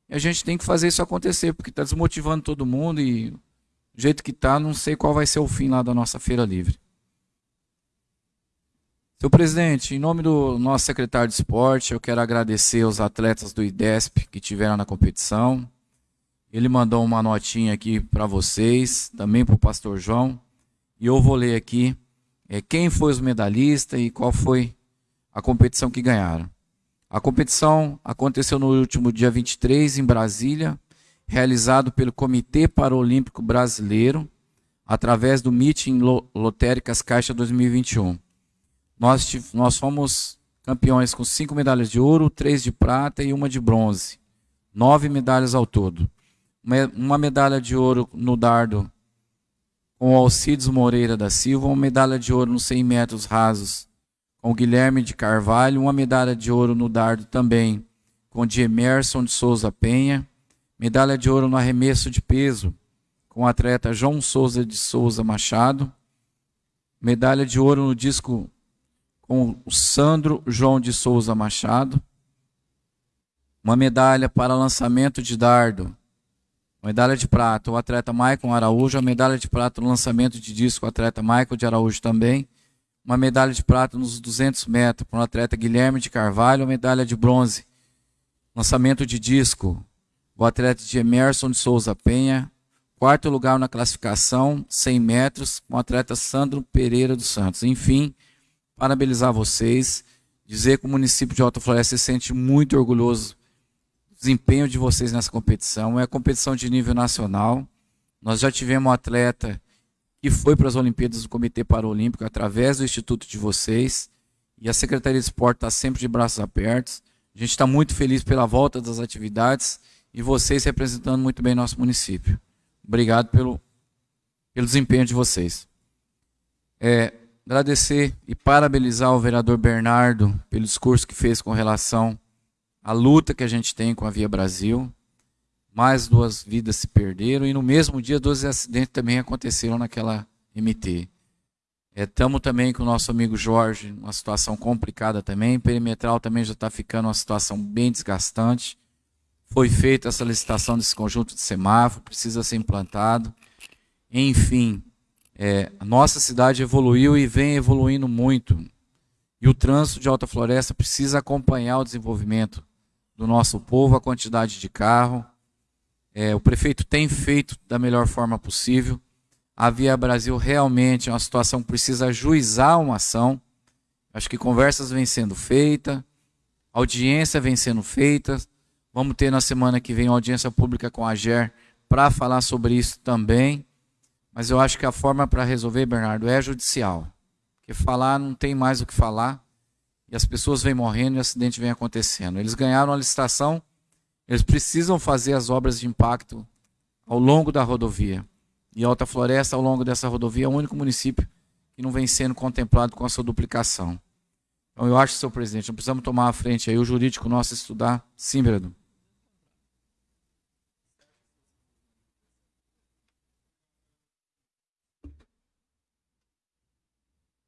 E a gente tem que fazer isso acontecer, porque está desmotivando todo mundo e do jeito que está, não sei qual vai ser o fim lá da nossa feira livre. Senhor presidente, em nome do nosso secretário de esporte, eu quero agradecer os atletas do IDESP que tiveram na competição. Ele mandou uma notinha aqui para vocês, também para o pastor João. E eu vou ler aqui é, quem foi os medalhistas e qual foi a competição que ganharam. A competição aconteceu no último dia 23 em Brasília, realizado pelo Comitê Paralímpico Brasileiro, através do Meeting Lotéricas Caixa 2021. Nós, nós fomos campeões com cinco medalhas de ouro, três de prata e uma de bronze. Nove medalhas ao todo. Uma medalha de ouro no dardo com Alcides Moreira da Silva, uma medalha de ouro nos 100 metros rasos com Guilherme de Carvalho, uma medalha de ouro no dardo também com o de Emerson de Souza Penha, medalha de ouro no arremesso de peso com o atleta João Souza de Souza Machado, medalha de ouro no disco com o Sandro João de Souza Machado. Uma medalha para lançamento de dardo. Medalha de prata, o atleta Maicon Araújo. A medalha de prata no lançamento de disco, o atleta Maicon de Araújo também. Uma medalha de prata nos 200 metros para o atleta Guilherme de Carvalho. Uma medalha de bronze. Lançamento de disco, o atleta de Emerson de Souza Penha. Quarto lugar na classificação, 100 metros, com o atleta Sandro Pereira dos Santos. Enfim, parabenizar vocês, dizer que o município de Alta Floresta se sente muito orgulhoso do desempenho de vocês nessa competição. É competição de nível nacional. Nós já tivemos um atleta que foi para as Olimpíadas do Comitê Paralímpico através do instituto de vocês. E a Secretaria de Esporte está sempre de braços abertos. A gente está muito feliz pela volta das atividades e vocês representando muito bem nosso município. Obrigado pelo, pelo desempenho de vocês. É, agradecer e parabenizar o vereador Bernardo pelo discurso que fez com relação à luta que a gente tem com a Via Brasil. Mais duas vidas se perderam e no mesmo dia dois acidentes também aconteceram naquela MT. Estamos é, também com o nosso amigo Jorge, uma situação complicada também. Perimetral também já está ficando uma situação bem desgastante. Foi feita essa licitação desse conjunto de semáforo, precisa ser implantado. Enfim, é, a nossa cidade evoluiu e vem evoluindo muito. E o trânsito de Alta Floresta precisa acompanhar o desenvolvimento do nosso povo, a quantidade de carro. É, o prefeito tem feito da melhor forma possível. A Via Brasil realmente é uma situação que precisa ajuizar uma ação. Acho que conversas vêm sendo feitas, audiência vem sendo feita. Vamos ter na semana que vem uma audiência pública com a GER para falar sobre isso também. Mas eu acho que a forma para resolver, Bernardo, é judicial. Porque falar não tem mais o que falar. E as pessoas vêm morrendo e o acidente vem acontecendo. Eles ganharam a licitação, eles precisam fazer as obras de impacto ao longo da rodovia. E Alta Floresta, ao longo dessa rodovia, é o único município que não vem sendo contemplado com a sua duplicação. Então eu acho, senhor presidente, não precisamos tomar a frente aí, o jurídico nosso estudar. Sim, vereador.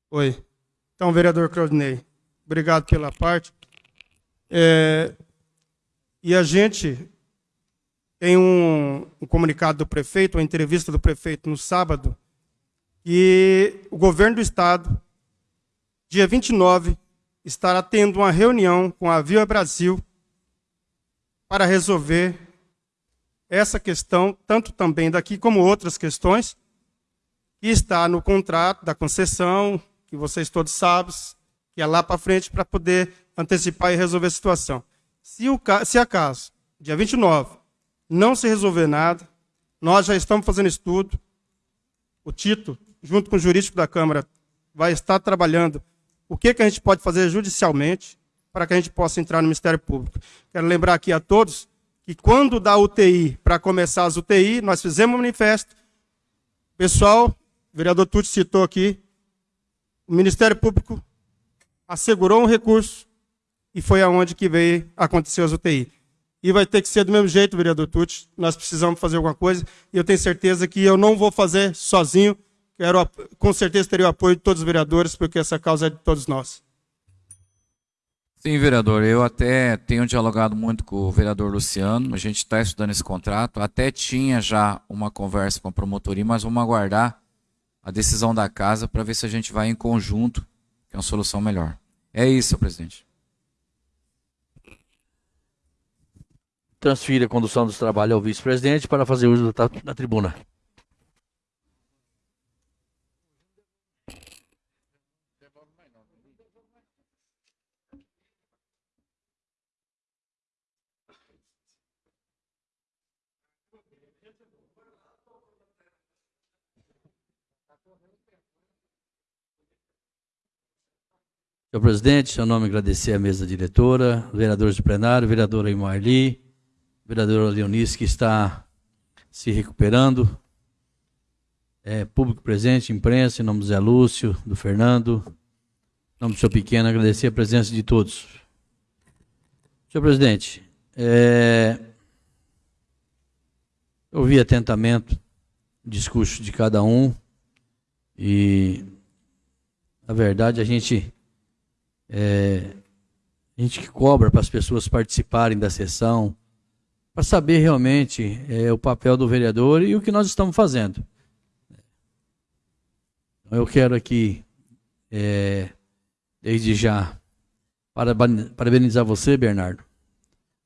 Oi. Então, vereador Claudinei, obrigado pela parte. É, e a gente tem um, um, comunicado do prefeito, uma entrevista do prefeito no sábado, e o governo do estado, dia 29, estará tendo uma reunião com a Via Brasil para resolver essa questão, tanto também daqui como outras questões, que está no contrato da concessão, que vocês todos sabem, que é lá para frente para poder antecipar e resolver a situação. Se, o, se acaso, dia 29, não se resolver nada, nós já estamos fazendo estudo. O Tito, junto com o jurídico da Câmara, vai estar trabalhando o que, que a gente pode fazer judicialmente para que a gente possa entrar no Ministério Público. Quero lembrar aqui a todos que quando dá UTI, para começar as UTI, nós fizemos um manifesto. Pessoal, o vereador Tuti citou aqui, o Ministério Público assegurou um recurso e foi aonde que veio acontecer as UTI. E vai ter que ser do mesmo jeito, vereador Tucci. Nós precisamos fazer alguma coisa. E eu tenho certeza que eu não vou fazer sozinho. Quero, com certeza, teria o apoio de todos os vereadores, porque essa causa é de todos nós. Sim, vereador. Eu até tenho dialogado muito com o vereador Luciano. A gente está estudando esse contrato. Até tinha já uma conversa com a promotoria, mas vamos aguardar a decisão da casa para ver se a gente vai em conjunto, que é uma solução melhor. É isso, presidente. Transfira a condução dos trabalhos ao vice-presidente para fazer uso da, da tribuna. Senhor presidente, seu nome agradecer a mesa diretora, vereadores do plenário, vereadora Imarli, vereadora Leonice, que está se recuperando, é, público presente, imprensa, em nome do Zé Lúcio, do Fernando, em nome do senhor Pequeno, agradecer a presença de todos. Senhor presidente, é, ouvi atentamente o discurso de cada um e, na verdade, a gente é, a gente que cobra para as pessoas participarem da sessão, para saber realmente é, o papel do vereador e o que nós estamos fazendo. Então, eu quero aqui, é, desde já, parabenizar você, Bernardo,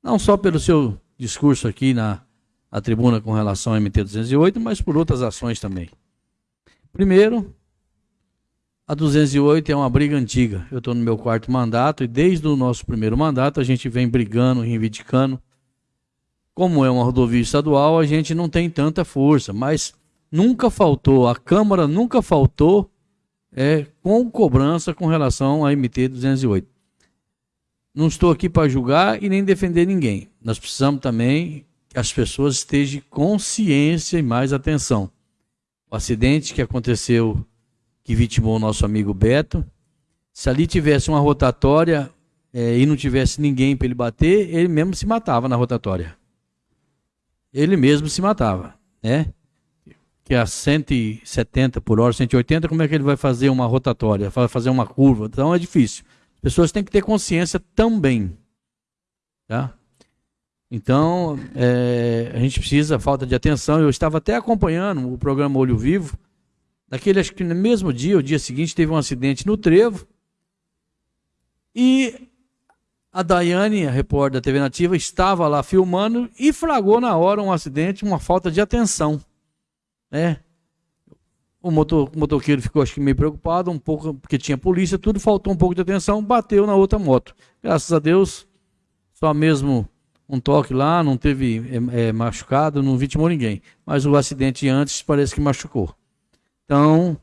não só pelo seu discurso aqui na, na tribuna com relação ao MT-208, mas por outras ações também. Primeiro, a 208 é uma briga antiga. Eu estou no meu quarto mandato e desde o nosso primeiro mandato a gente vem brigando, reivindicando. Como é uma rodovia estadual, a gente não tem tanta força, mas nunca faltou, a Câmara nunca faltou é, com cobrança com relação à MT 208. Não estou aqui para julgar e nem defender ninguém. Nós precisamos também que as pessoas estejam consciência e mais atenção. O acidente que aconteceu que vitimou o nosso amigo Beto. Se ali tivesse uma rotatória é, e não tivesse ninguém para ele bater, ele mesmo se matava na rotatória. Ele mesmo se matava, né? Que a 170 por hora, 180, como é que ele vai fazer uma rotatória, fazer uma curva? Então é difícil. As pessoas têm que ter consciência também, tá? Então, é, a gente precisa, falta de atenção. Eu estava até acompanhando o programa Olho Vivo, Naquele, acho que no mesmo dia, o dia seguinte, teve um acidente no Trevo. E a Daiane, a repórter da TV Nativa, estava lá filmando e flagrou na hora um acidente, uma falta de atenção. Né? O, motor, o motoqueiro ficou acho que meio preocupado, um pouco, porque tinha polícia, tudo faltou um pouco de atenção, bateu na outra moto. Graças a Deus, só mesmo um toque lá, não teve é, é, machucado, não vitimou ninguém. Mas o acidente antes parece que machucou. Então,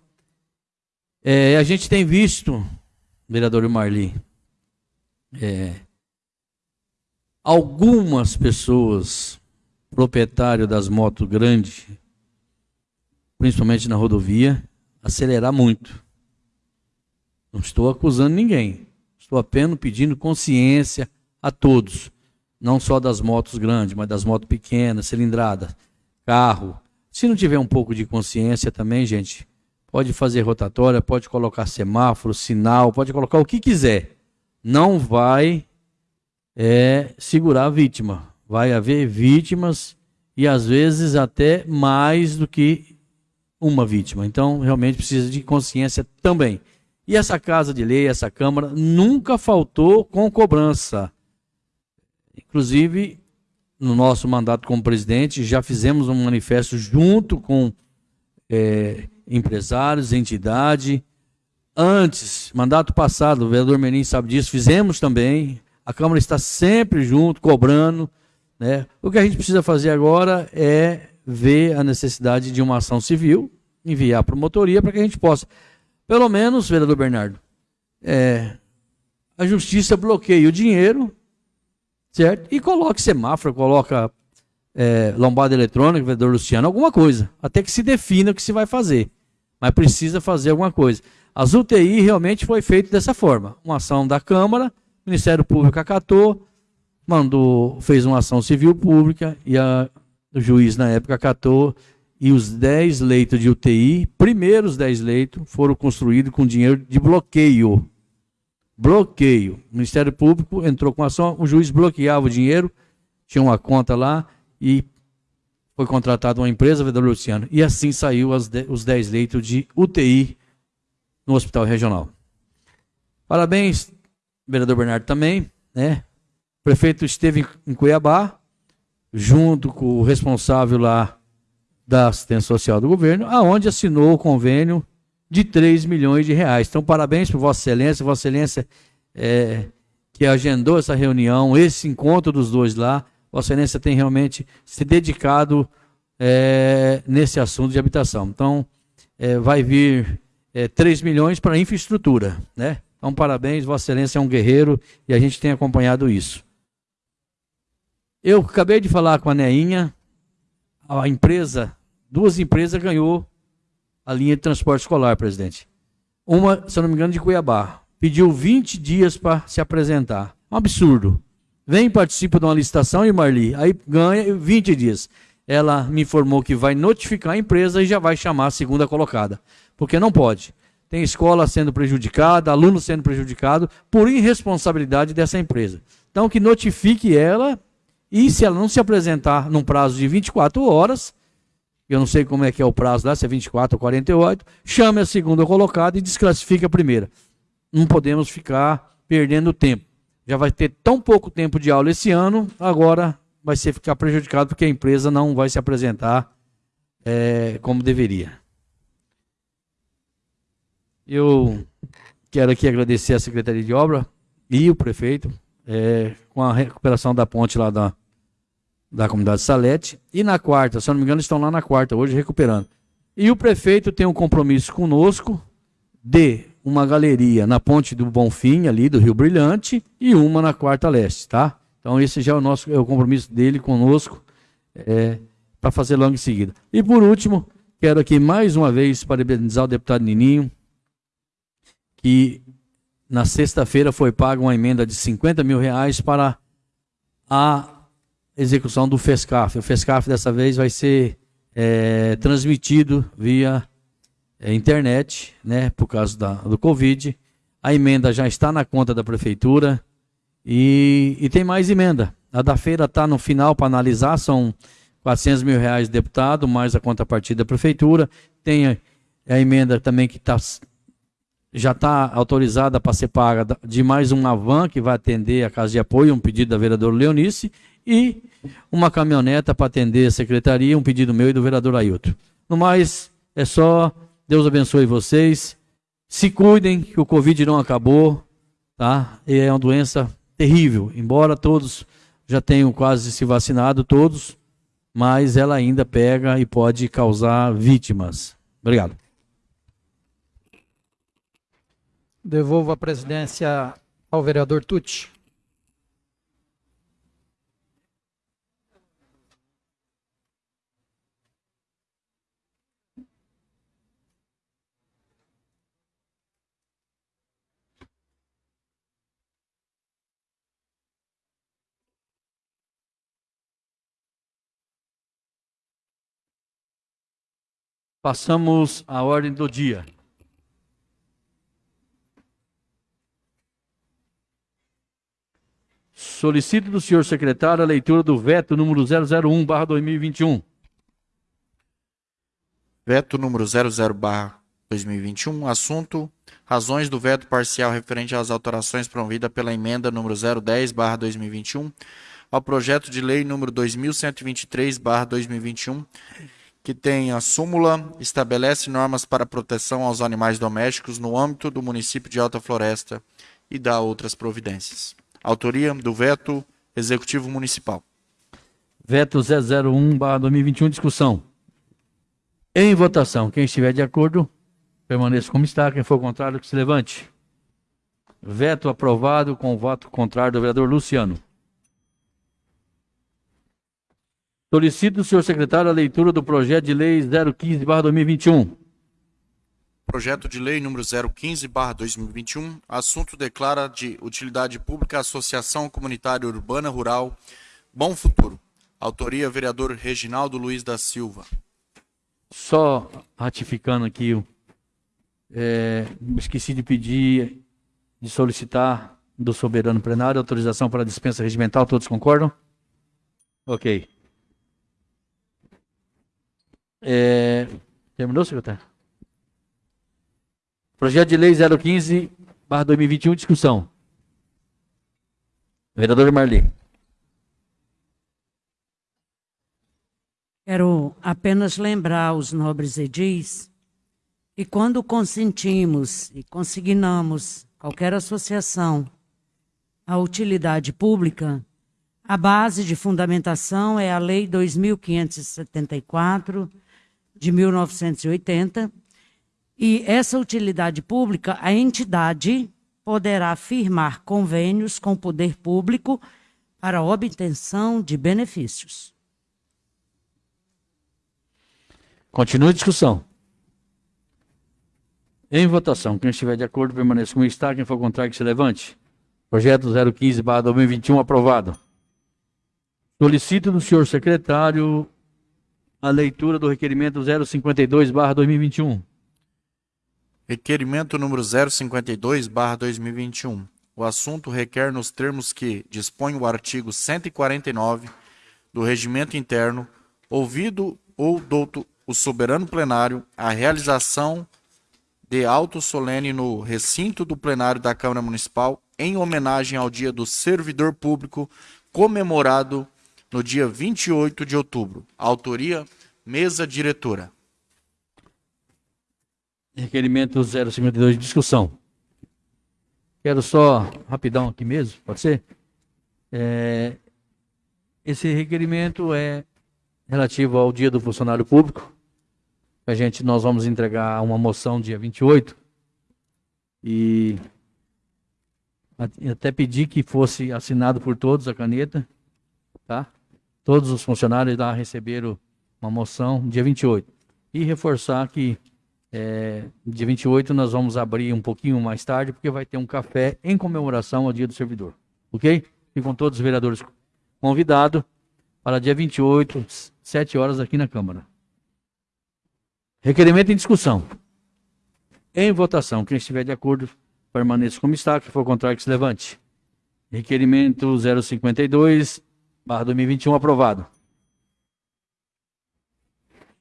é, a gente tem visto, vereador Marli, é, algumas pessoas, proprietários das motos grandes, principalmente na rodovia, acelerar muito. Não estou acusando ninguém. Estou apenas pedindo consciência a todos. Não só das motos grandes, mas das motos pequenas, cilindradas, carro, se não tiver um pouco de consciência também, gente, pode fazer rotatória, pode colocar semáforo, sinal, pode colocar o que quiser. Não vai é, segurar a vítima. Vai haver vítimas e às vezes até mais do que uma vítima. Então, realmente precisa de consciência também. E essa casa de lei, essa Câmara, nunca faltou com cobrança. Inclusive, no nosso mandato como presidente, já fizemos um manifesto junto com é, empresários, entidade. Antes, mandato passado, o vereador Menin sabe disso, fizemos também. A Câmara está sempre junto, cobrando. Né? O que a gente precisa fazer agora é ver a necessidade de uma ação civil, enviar a promotoria para que a gente possa, pelo menos, vereador Bernardo, é, a justiça bloqueie o dinheiro certo? E coloque semáforo, coloca é, lombada eletrônica, vereador Luciano, alguma coisa, até que se defina o que se vai fazer. Mas precisa fazer alguma coisa. As UTI realmente foi feito dessa forma. Uma ação da Câmara, o Ministério Público acatou, mandou, fez uma ação civil pública e a, o juiz na época acatou e os 10 leitos de UTI, primeiros 10 leitos, foram construídos com dinheiro de bloqueio. bloqueio. O Ministério Público entrou com ação, o juiz bloqueava o dinheiro, tinha uma conta lá e foi contratada uma empresa, Vedor Luciano, e assim saiu de, os 10 leitos de UTI no Hospital Regional. Parabéns, vereador Bernardo também, né? O prefeito esteve em Cuiabá, junto com o responsável lá da assistência social do governo, aonde assinou o convênio de 3 milhões de reais. Então, parabéns para Vossa Excelência, Vossa Excelência é, que agendou essa reunião, esse encontro dos dois lá. Vossa Excelência tem realmente se dedicado é, nesse assunto de habitação. Então, é, vai vir é, 3 milhões para infraestrutura. Né? Então, parabéns, Vossa Excelência é um guerreiro e a gente tem acompanhado isso. Eu acabei de falar com a Neinha, a empresa, duas empresas ganhou a linha de transporte escolar, presidente. Uma, se eu não me engano, de Cuiabá. Pediu 20 dias para se apresentar. Um absurdo. Vem, participa de uma licitação e Marli, aí ganha 20 dias. Ela me informou que vai notificar a empresa e já vai chamar a segunda colocada. Porque não pode. Tem escola sendo prejudicada, aluno sendo prejudicado por irresponsabilidade dessa empresa. Então, que notifique ela e se ela não se apresentar num prazo de 24 horas, eu não sei como é que é o prazo lá, se é 24 ou 48, chame a segunda colocada e desclassifique a primeira. Não podemos ficar perdendo tempo. Já vai ter tão pouco tempo de aula esse ano, agora vai ser ficar prejudicado porque a empresa não vai se apresentar é, como deveria. Eu quero aqui agradecer a Secretaria de Obra e o prefeito é, com a recuperação da ponte lá da, da comunidade Salete. E na quarta, se eu não me engano, estão lá na quarta, hoje recuperando. E o prefeito tem um compromisso conosco de uma galeria na ponte do Bonfim, ali do Rio Brilhante, e uma na quarta leste, tá? Então esse já é o nosso é o compromisso dele conosco é, para fazer logo em seguida. E por último, quero aqui mais uma vez parabenizar o deputado Nininho, que na sexta-feira foi paga uma emenda de 50 mil reais para a execução do FESCAF. O FESCAF dessa vez vai ser é, transmitido via é, internet, né, por causa da, do Covid. A emenda já está na conta da prefeitura e, e tem mais emenda. A da feira está no final para analisar, são 400 mil reais deputado, mais a contrapartida da prefeitura. Tem a, a emenda também que tá, já está autorizada para ser paga de mais uma van que vai atender a casa de apoio, um pedido da vereadora Leonice, e uma caminhoneta para atender a secretaria, um pedido meu e do vereador Ailton. No mais, é só, Deus abençoe vocês, se cuidem que o Covid não acabou, tá? E é uma doença terrível, embora todos já tenham quase se vacinado, todos, mas ela ainda pega e pode causar vítimas. Obrigado. Devolvo a presidência ao vereador Tucci. Passamos à ordem do dia. Solicito do senhor secretário a leitura do veto número 001, barra 2021. Veto número 00, barra 2021. Assunto: razões do veto parcial referente às alterações promovidas pela emenda número 010, barra 2021, ao projeto de lei número 2123, barra 2021 que tem a súmula estabelece normas para proteção aos animais domésticos no âmbito do município de Alta Floresta e dá outras providências. Autoria do veto executivo municipal. Veto 001/2021 discussão. Em votação, quem estiver de acordo, permaneça como está, quem for contrário que se levante. Veto aprovado com o voto contrário do vereador Luciano. Solicito senhor secretário a leitura do projeto de lei 015-2021. Projeto de lei número 015-2021. Assunto declara de utilidade pública Associação Comunitária Urbana Rural Bom Futuro. Autoria, vereador Reginaldo Luiz da Silva. Só ratificando aqui, é, esqueci de pedir de solicitar do soberano plenário autorização para dispensa regimental. Todos concordam? Ok. É, terminou, secretário? Projeto de lei 015, barra 2021, discussão. Vereador Marli. Quero apenas lembrar os nobres edis que quando consentimos e consignamos qualquer associação à utilidade pública, a base de fundamentação é a Lei 2574 de 1980, e essa utilidade pública, a entidade poderá firmar convênios com o poder público para obtenção de benefícios. Continua a discussão. Em votação, quem estiver de acordo permaneça como está, quem for contrário que se levante. Projeto 015/2021 aprovado. Solicito do senhor secretário a leitura do requerimento 052/2021. Requerimento número 052/2021. O assunto requer nos termos que dispõe o artigo 149 do Regimento Interno, ouvido ou douto o soberano plenário, a realização de auto solene no recinto do plenário da Câmara Municipal em homenagem ao Dia do Servidor Público, comemorado no dia 28 de outubro. Autoria, mesa diretora. Requerimento 052 de discussão. Quero só, rapidão aqui mesmo, pode ser? É, esse requerimento é relativo ao dia do funcionário público. A gente, nós vamos entregar uma moção dia 28 e até pedir que fosse assinado por todos a caneta, tá? Todos os funcionários lá receberam uma moção dia 28. E reforçar que é, dia 28 nós vamos abrir um pouquinho mais tarde, porque vai ter um café em comemoração ao Dia do Servidor. Ok? Ficam todos os vereadores convidados para dia 28, 7 horas aqui na Câmara. Requerimento em discussão. Em votação. Quem estiver de acordo, permaneça como está. Quem for contrário, que se levante. Requerimento 052, barra 2021, aprovado.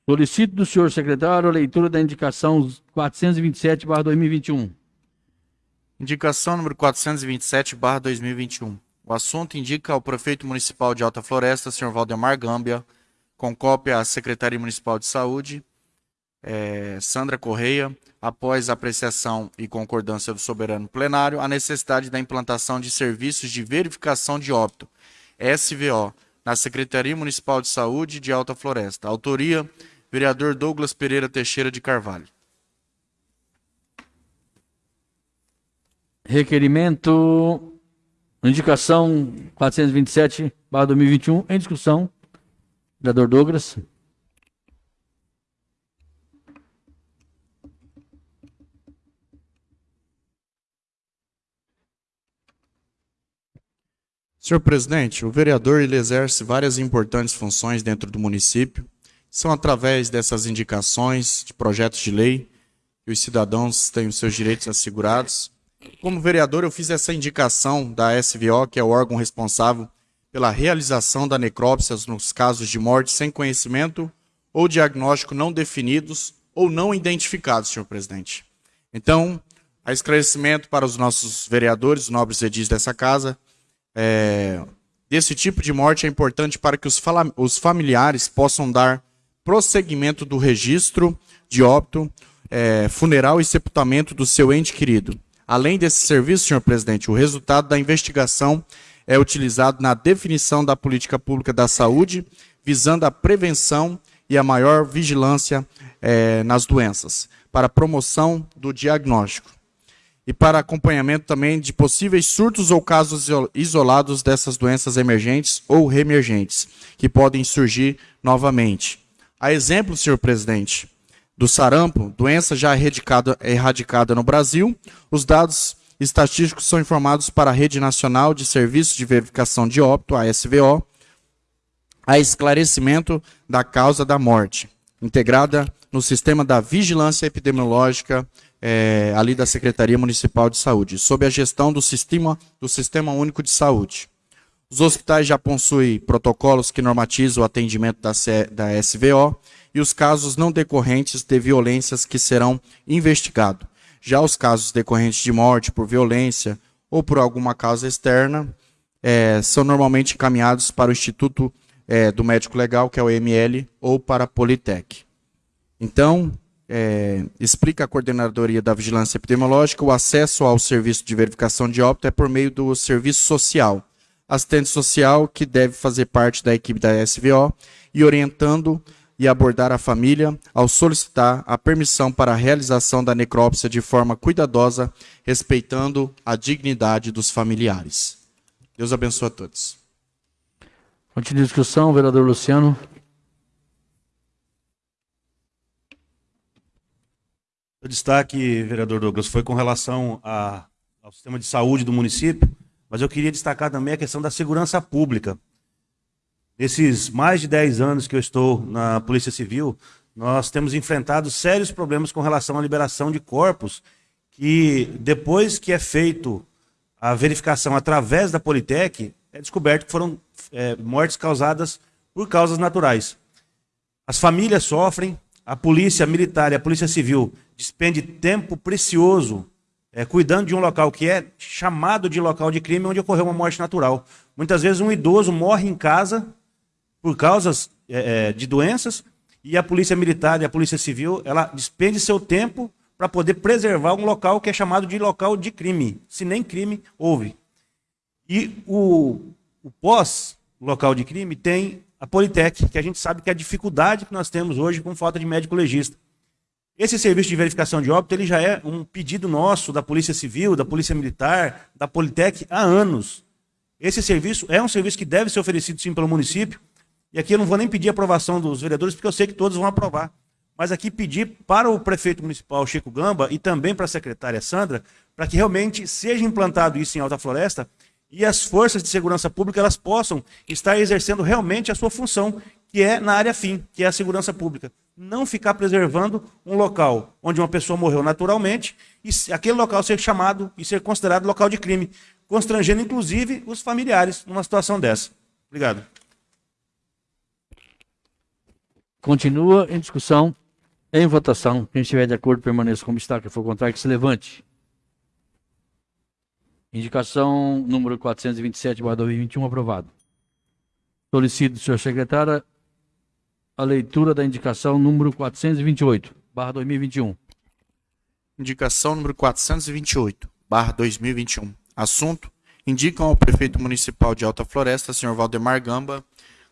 Solicito do senhor secretário a leitura da indicação 427, barra 2021. Indicação número 427, barra 2021. O assunto indica ao prefeito municipal de Alta Floresta, senhor Valdemar Gâmbia, com cópia à Secretaria Municipal de Saúde, é, Sandra Correia, após apreciação e concordância do soberano plenário, a necessidade da implantação de serviços de verificação de óbito, SVO, na Secretaria Municipal de Saúde de Alta Floresta. Autoria, vereador Douglas Pereira Teixeira de Carvalho. Requerimento, indicação 427, barra 2021, em discussão. Vereador Douglas. Senhor presidente, o vereador ele exerce várias importantes funções dentro do município. São através dessas indicações de projetos de lei que os cidadãos têm os seus direitos assegurados. Como vereador, eu fiz essa indicação da SVO, que é o órgão responsável pela realização da necrópsia nos casos de morte sem conhecimento ou diagnóstico não definidos ou não identificados, senhor presidente. Então, a esclarecimento para os nossos vereadores, nobres edis dessa casa, é, desse tipo de morte é importante para que os, os familiares possam dar prosseguimento do registro de óbito, é, funeral e sepultamento do seu ente querido. Além desse serviço, senhor presidente, o resultado da investigação é utilizado na definição da política pública da saúde, visando a prevenção e a maior vigilância é, nas doenças, para promoção do diagnóstico e para acompanhamento também de possíveis surtos ou casos isolados dessas doenças emergentes ou reemergentes, que podem surgir novamente. A exemplo, senhor presidente, do sarampo, doença já erradicada, no Brasil, os dados estatísticos são informados para a Rede Nacional de Serviços de Verificação de Óbito, a SVO, a esclarecimento da causa da morte, integrada no sistema da vigilância epidemiológica é, ali da Secretaria Municipal de Saúde, sob a gestão do Sistema, do Sistema Único de Saúde. Os hospitais já possuem protocolos que normatizam o atendimento da, C, da SVO e os casos não decorrentes de violências que serão investigados. Já os casos decorrentes de morte por violência ou por alguma causa externa é, são normalmente encaminhados para o Instituto é, do Médico Legal, que é o ML, ou para a Politec. Então, é, explica a coordenadoria da vigilância epidemiológica, o acesso ao serviço de verificação de óbito é por meio do serviço social. Assistente social que deve fazer parte da equipe da SVO e orientando e abordar a família ao solicitar a permissão para a realização da necrópsia de forma cuidadosa, respeitando a dignidade dos familiares. Deus abençoe a todos. Continua a discussão, vereador Luciano. O destaque, vereador Douglas, foi com relação a, ao sistema de saúde do município, mas eu queria destacar também a questão da segurança pública. Nesses mais de 10 anos que eu estou na Polícia Civil, nós temos enfrentado sérios problemas com relação à liberação de corpos, que depois que é feito a verificação através da Politec, é descoberto que foram é, mortes causadas por causas naturais. As famílias sofrem, a polícia militar e a polícia civil despende tempo precioso é, cuidando de um local que é chamado de local de crime onde ocorreu uma morte natural. Muitas vezes um idoso morre em casa por causas é, é de doenças e a polícia militar e a polícia civil ela despende seu tempo para poder preservar um local que é chamado de local de crime, se nem crime houve. E o, o pós local de crime tem a Politec, que a gente sabe que é a dificuldade que nós temos hoje com falta de médico legista. Esse serviço de verificação de óbito ele já é um pedido nosso da Polícia Civil, da Polícia Militar, da Politec há anos. Esse serviço é um serviço que deve ser oferecido sim pelo município. E aqui eu não vou nem pedir aprovação dos vereadores, porque eu sei que todos vão aprovar. Mas aqui pedir para o prefeito municipal Chico Gamba e também para a secretária Sandra, para que realmente seja implantado isso em Alta Floresta e as forças de segurança pública elas possam estar exercendo realmente a sua função, que é na área fim, que é a segurança pública. Não ficar preservando um local onde uma pessoa morreu naturalmente e aquele local ser chamado e ser considerado local de crime, constrangendo inclusive os familiares numa situação dessa. Obrigado. Continua em discussão, em votação. Quem estiver de acordo, permaneça como está. Quem for contrário, que se levante. Indicação número 427, 2021, aprovado. Solicito, senhor secretário, a leitura da indicação número 428, barra 2021. Indicação número 428, barra 2021. Assunto, indicam ao prefeito municipal de Alta Floresta, senhor Valdemar Gamba,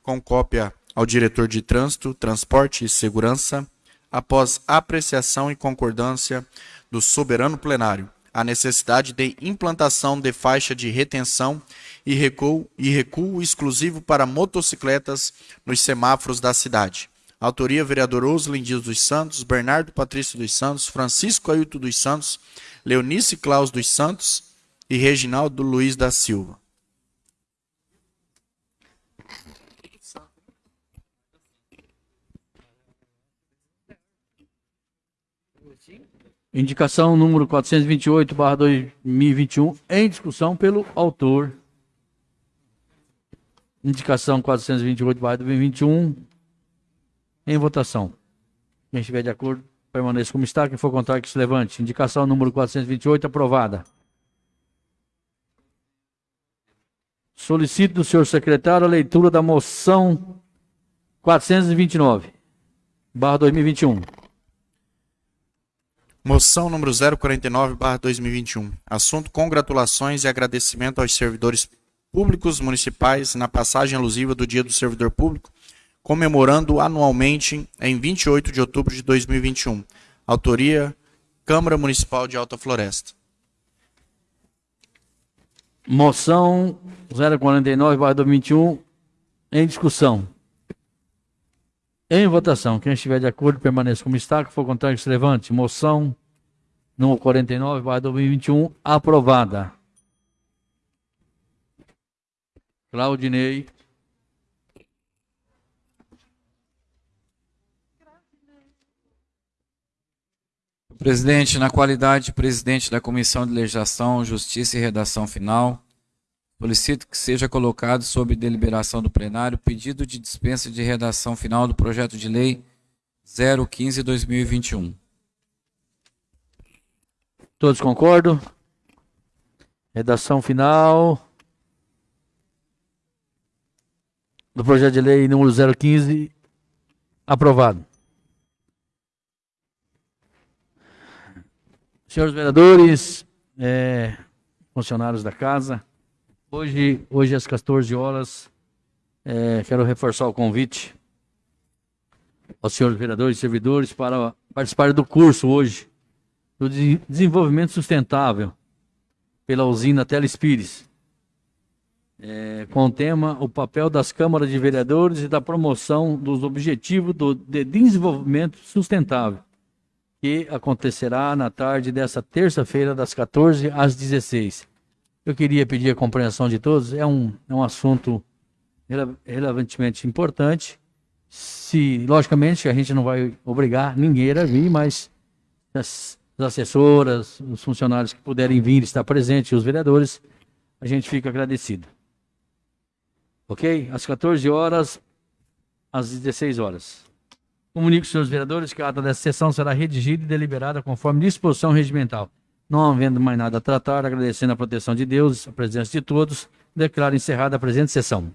com cópia ao diretor de Trânsito, Transporte e Segurança, após apreciação e concordância do soberano plenário, a necessidade de implantação de faixa de retenção e recuo, e recuo exclusivo para motocicletas nos semáforos da cidade. Autoria: vereador Oslin Dias dos Santos, Bernardo Patrício dos Santos, Francisco Ailton dos Santos, Leonice Claus dos Santos e Reginaldo Luiz da Silva. Indicação número 428, barra 2021, em discussão pelo autor. Indicação 428, barra 2021, em votação. Quem estiver de acordo, permaneça como está. Quem for contrário, que se levante. Indicação número 428, aprovada. Solicito do senhor secretário a leitura da moção 429, barra 2021. Moção número 049/2021. Assunto: congratulações e agradecimento aos servidores públicos municipais na passagem alusiva do Dia do Servidor Público, comemorando anualmente em 28 de outubro de 2021. Autoria: Câmara Municipal de Alta Floresta. Moção 049/2021 em discussão. Em votação, quem estiver de acordo, permaneça como está. Que for contrário, que se levante. Moção número 49, vai 2021, aprovada. Claudinei. Presidente, na qualidade de presidente da Comissão de Legislação, Justiça e Redação Final, solicito que seja colocado sob deliberação do plenário pedido de dispensa de redação final do projeto de lei 015-2021. Todos concordam? Redação final do projeto de lei número 015 aprovado. Senhores vereadores, é, funcionários da casa, hoje, hoje às 14 horas, é, quero reforçar o convite aos senhores vereadores e servidores para participar do curso hoje do de- desenvolvimento sustentável pela usina Telespires, é, com o tema o papel das câmaras de vereadores e da promoção dos objetivos do de desenvolvimento sustentável que acontecerá na tarde dessa terça-feira, das 14 às 16. Eu queria pedir a compreensão de todos, é um, é um assunto rele- relevantemente importante. Se, logicamente, a gente não vai obrigar ninguém a vir, mas as, as assessoras, os funcionários que puderem vir, estar presentes, os vereadores, a gente fica agradecido. Ok? Às 14 horas, às 16 horas. Comunico senhores vereadores que a ata dessa sessão será redigida e deliberada conforme disposição regimental. Não havendo mais nada a tratar, agradecendo a proteção de Deus, a presença de todos, declaro encerrada a presente sessão.